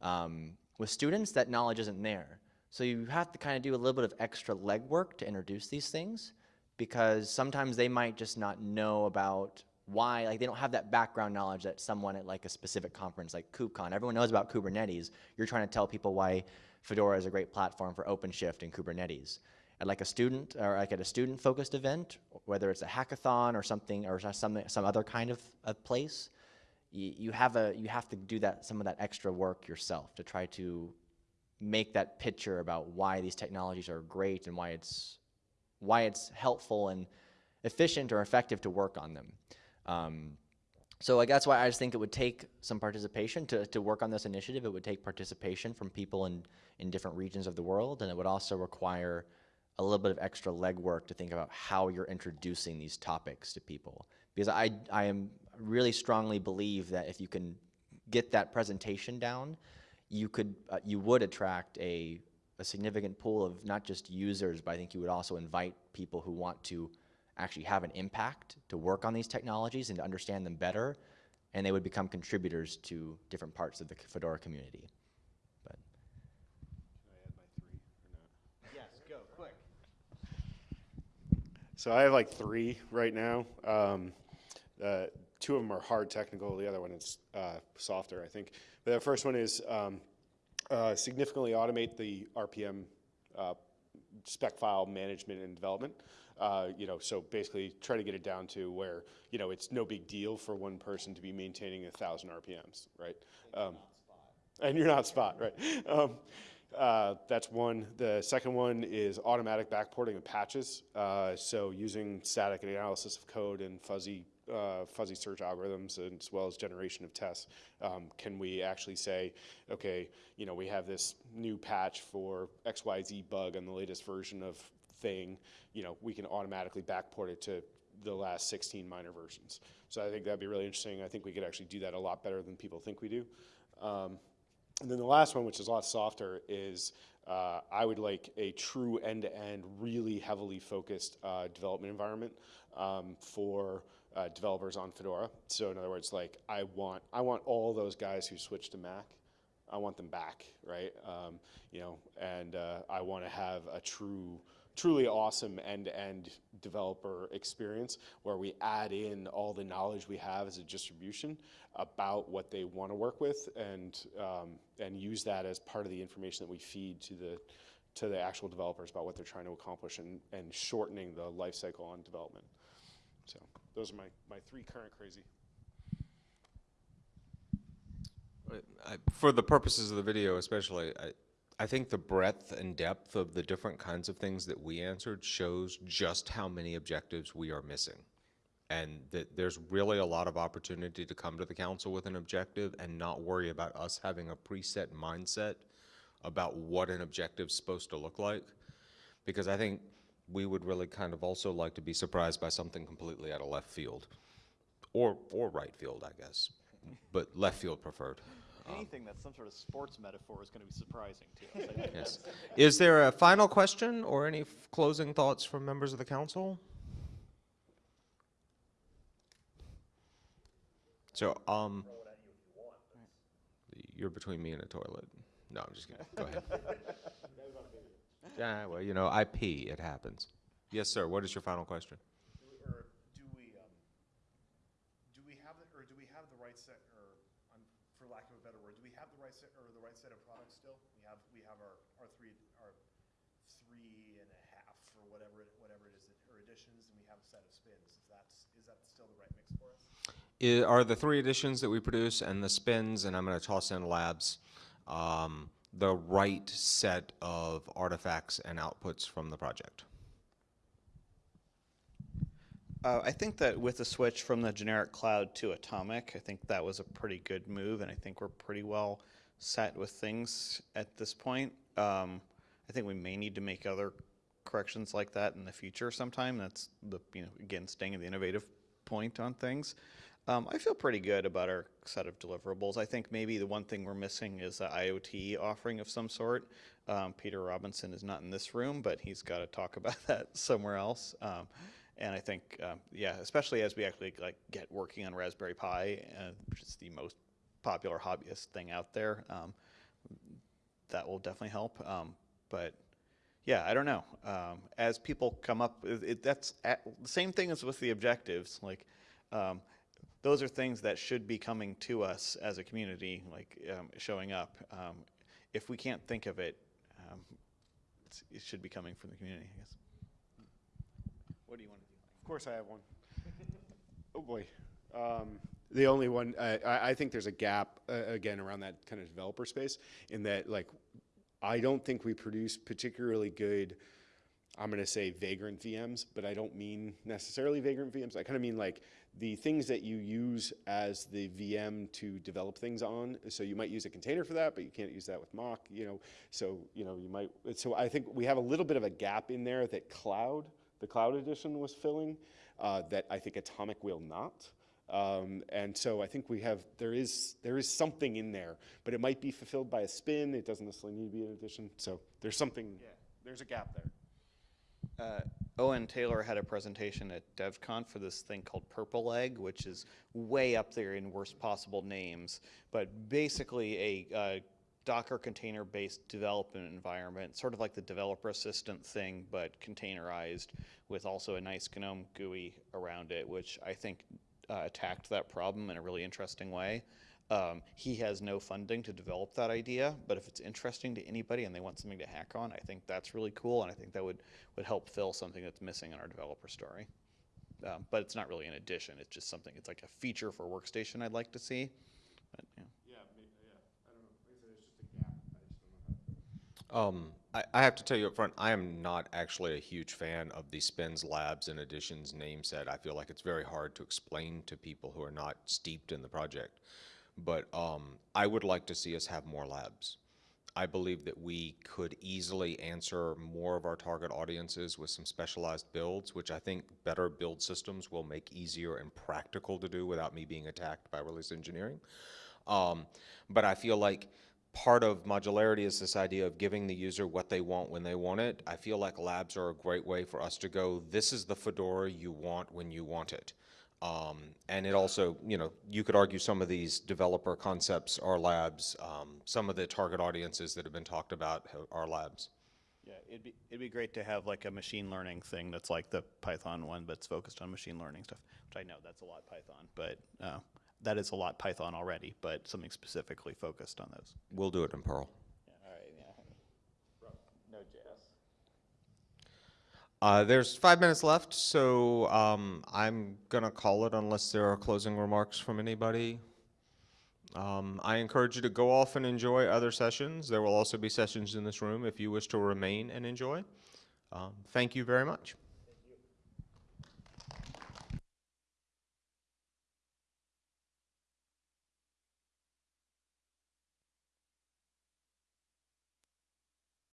Um, with students, that knowledge isn't there. So you have to kind of do a little bit of extra legwork to introduce these things because sometimes they might just not know about why, like they don't have that background knowledge that someone at like a specific conference like KubeCon, everyone knows about Kubernetes. You're trying to tell people why Fedora is a great platform for OpenShift and Kubernetes. At like a student, or like at a student-focused event, whether it's a hackathon or something, or some, some other kind of, of place, you, you, have a, you have to do that, some of that extra work yourself to try to make that picture about why these technologies are great and why it's, why it's helpful and efficient or effective to work on them. Um, so like that's why I just think it would take some participation to, to work on this initiative. It would take participation from people in, in different regions of the world, and it would also require a little bit of extra legwork to think about how you're introducing these topics to people. Because I, I am really strongly believe that if you can get that presentation down, you could, uh, you would attract a, a significant pool of not just users, but I think you would also invite people who want to actually have an impact to work on these technologies and to understand them better, and they would become contributors to different parts of the Fedora community. But Yes, go quick. So I have like three right now. Um, uh, two of them are hard technical. The other one is uh, softer, I think. But the first one is um, uh, significantly automate the RPM uh, spec file management and development. Uh, you know, so basically try to get it down to where you know it's no big deal for one person to be maintaining a thousand RPMs, right? Um, and you're not spot, right? Um, uh, that's one. The second one is automatic backporting of patches. Uh, so using static analysis of code and fuzzy uh, fuzzy search algorithms as well as generation of tests, um, can we actually say, okay, you know, we have this new patch for XYZ bug on the latest version of thing, you know, we can automatically backport it to the last 16 minor versions. So I think that'd be really interesting. I think we could actually do that a lot better than people think we do. Um, and then the last one, which is a lot softer, is uh, I would like a true end-to-end, really heavily focused uh, development environment um, for uh, developers on Fedora. So in other words, like I want, I want all those guys who switched to Mac, I want them back, right? Um, you know, and uh, I want to have a true truly awesome end-to-end developer experience where we add in all the knowledge we have as a distribution about what they want to work with and um, and use that as part of the information that we feed to the to the actual developers about what they're trying to accomplish and, and shortening the life cycle on development. So those are my, my three current crazy. I- For the purposes of the video especially, I, I think the breadth and depth of the different kinds of things that we answered shows just how many objectives we are missing. And that there's really a lot of opportunity to come to the council with an objective and not worry about us having a preset mindset about what an objective's supposed to look like. Because I think we would really kind of also like to be surprised by something completely out of left field. Or, or right field, I guess, but left field preferred. Anything that's some sort of sports metaphor is going to be surprising to us. Yes. Is there a final question or any f- closing thoughts from members of the council? So, um, you're between me and a toilet. No, I'm just kidding. Go ahead. Yeah, well, you know, I pee, it happens. Yes, sir, what is your final question? Or do we, um, do we have, the or do we have the right set, or, um, for lack of a better word, do we have the right set, or the right set of products still? We have, we have our, our three, our three and a half, or whatever, it- whatever it is, or editions, and we have a set of spins. Is that, is that still the right mix for us? I- Are the three editions that we produce and the spins, and I'm gonna toss in labs, um, the right set of artifacts and outputs from the project? Uh, I think that with the switch from the generic cloud to Atomic, I think that was a pretty good move, and I think we're pretty well set with things at this point. Um, I think we may need to make other corrections like that in the future sometime. That's the you know again staying at the innovative point on things. Um, I feel pretty good about our set of deliverables. I think maybe the one thing we're missing is an IoT offering of some sort. Um, Peter Robinson is not in this room, but he's got to talk about that somewhere else. Um, and I think, um, yeah, especially as we actually like get working on Raspberry Pi, uh, which is the most popular hobbyist thing out there, um, that will definitely help. Um, but yeah, I don't know. As people come up, it, it, that's at, the same thing as with the objectives. Like, those are things that should be coming to us as a community, like um, showing up. Um, if we can't think of it, um, it's, it should be coming from the community, I guess. What do you want to do? Of course I have one. oh boy. Um, the only one, I, I I think there's a gap, uh, again, around that kind of developer space in that, like, I don't think we produce particularly good, I'm going to say vagrant VMs, but I don't mean necessarily vagrant VMs. I kind of mean like the things that you use as the VM to develop things on. So you might use a container for that, but you can't use that with mock, you know. So, you know, you might, so I think we have a little bit of a gap in there that cloud, the cloud edition was filling, uh, that I think Atomic will not. Um, and so I think we have, there is, there is something in there, but it might be fulfilled by a spin. It doesn't necessarily need to be an edition. So there's something, yeah. there's a gap there. Uh, Owen Taylor had a presentation at DevConf for this thing called Purple Egg, which is way up there in worst possible names, but basically a uh, Docker container-based development environment, sort of like the developer assistant thing, but containerized with also a nice GNOME GUI around it, which I think uh, attacked that problem in a really interesting way. Um, he has no funding to develop that idea, but if it's interesting to anybody and they want something to hack on, I think that's really cool, and I think that would, would help fill something that's missing in our developer story. Um, but it's not really an edition, it's just something, it's like a feature for Workstation I'd like to see. But, yeah. Yeah, yeah, I don't know, like I said, it's just a gap, I just don't know. Um, I, I have to tell you up front, I am not actually a huge fan of the Spins Labs and Editions name set. I feel like it's very hard to explain to people who are not steeped in the project. But um, I would like to see us have more labs. I believe that we could easily answer more of our target audiences with some specialized builds, which I think better build systems will make easier and practical to do without me being attacked by release engineering. Um, but I feel like part of modularity is this idea of giving the user what they want when they want it. I feel like labs are a great way for us to go, this is the Fedora you want when you want it. Um, and it also, you know, you could argue some of these developer concepts are labs. Um, some of the target audiences that have been talked about are labs. Yeah, it'd be, it'd be great to have like a machine learning thing that's like the Python one, but it's focused on machine learning stuff, which I know that's a lot Python, but, uh, that is a lot Python already, but something specifically focused on those. We'll do it in Perl. Yeah, all right, yeah. No JS. Uh, there's five minutes left, so um, I'm going to call it unless there are closing remarks from anybody. Um, I encourage you to go off and enjoy other sessions. There will also be sessions in this room if you wish to remain and enjoy. Um, thank you very much.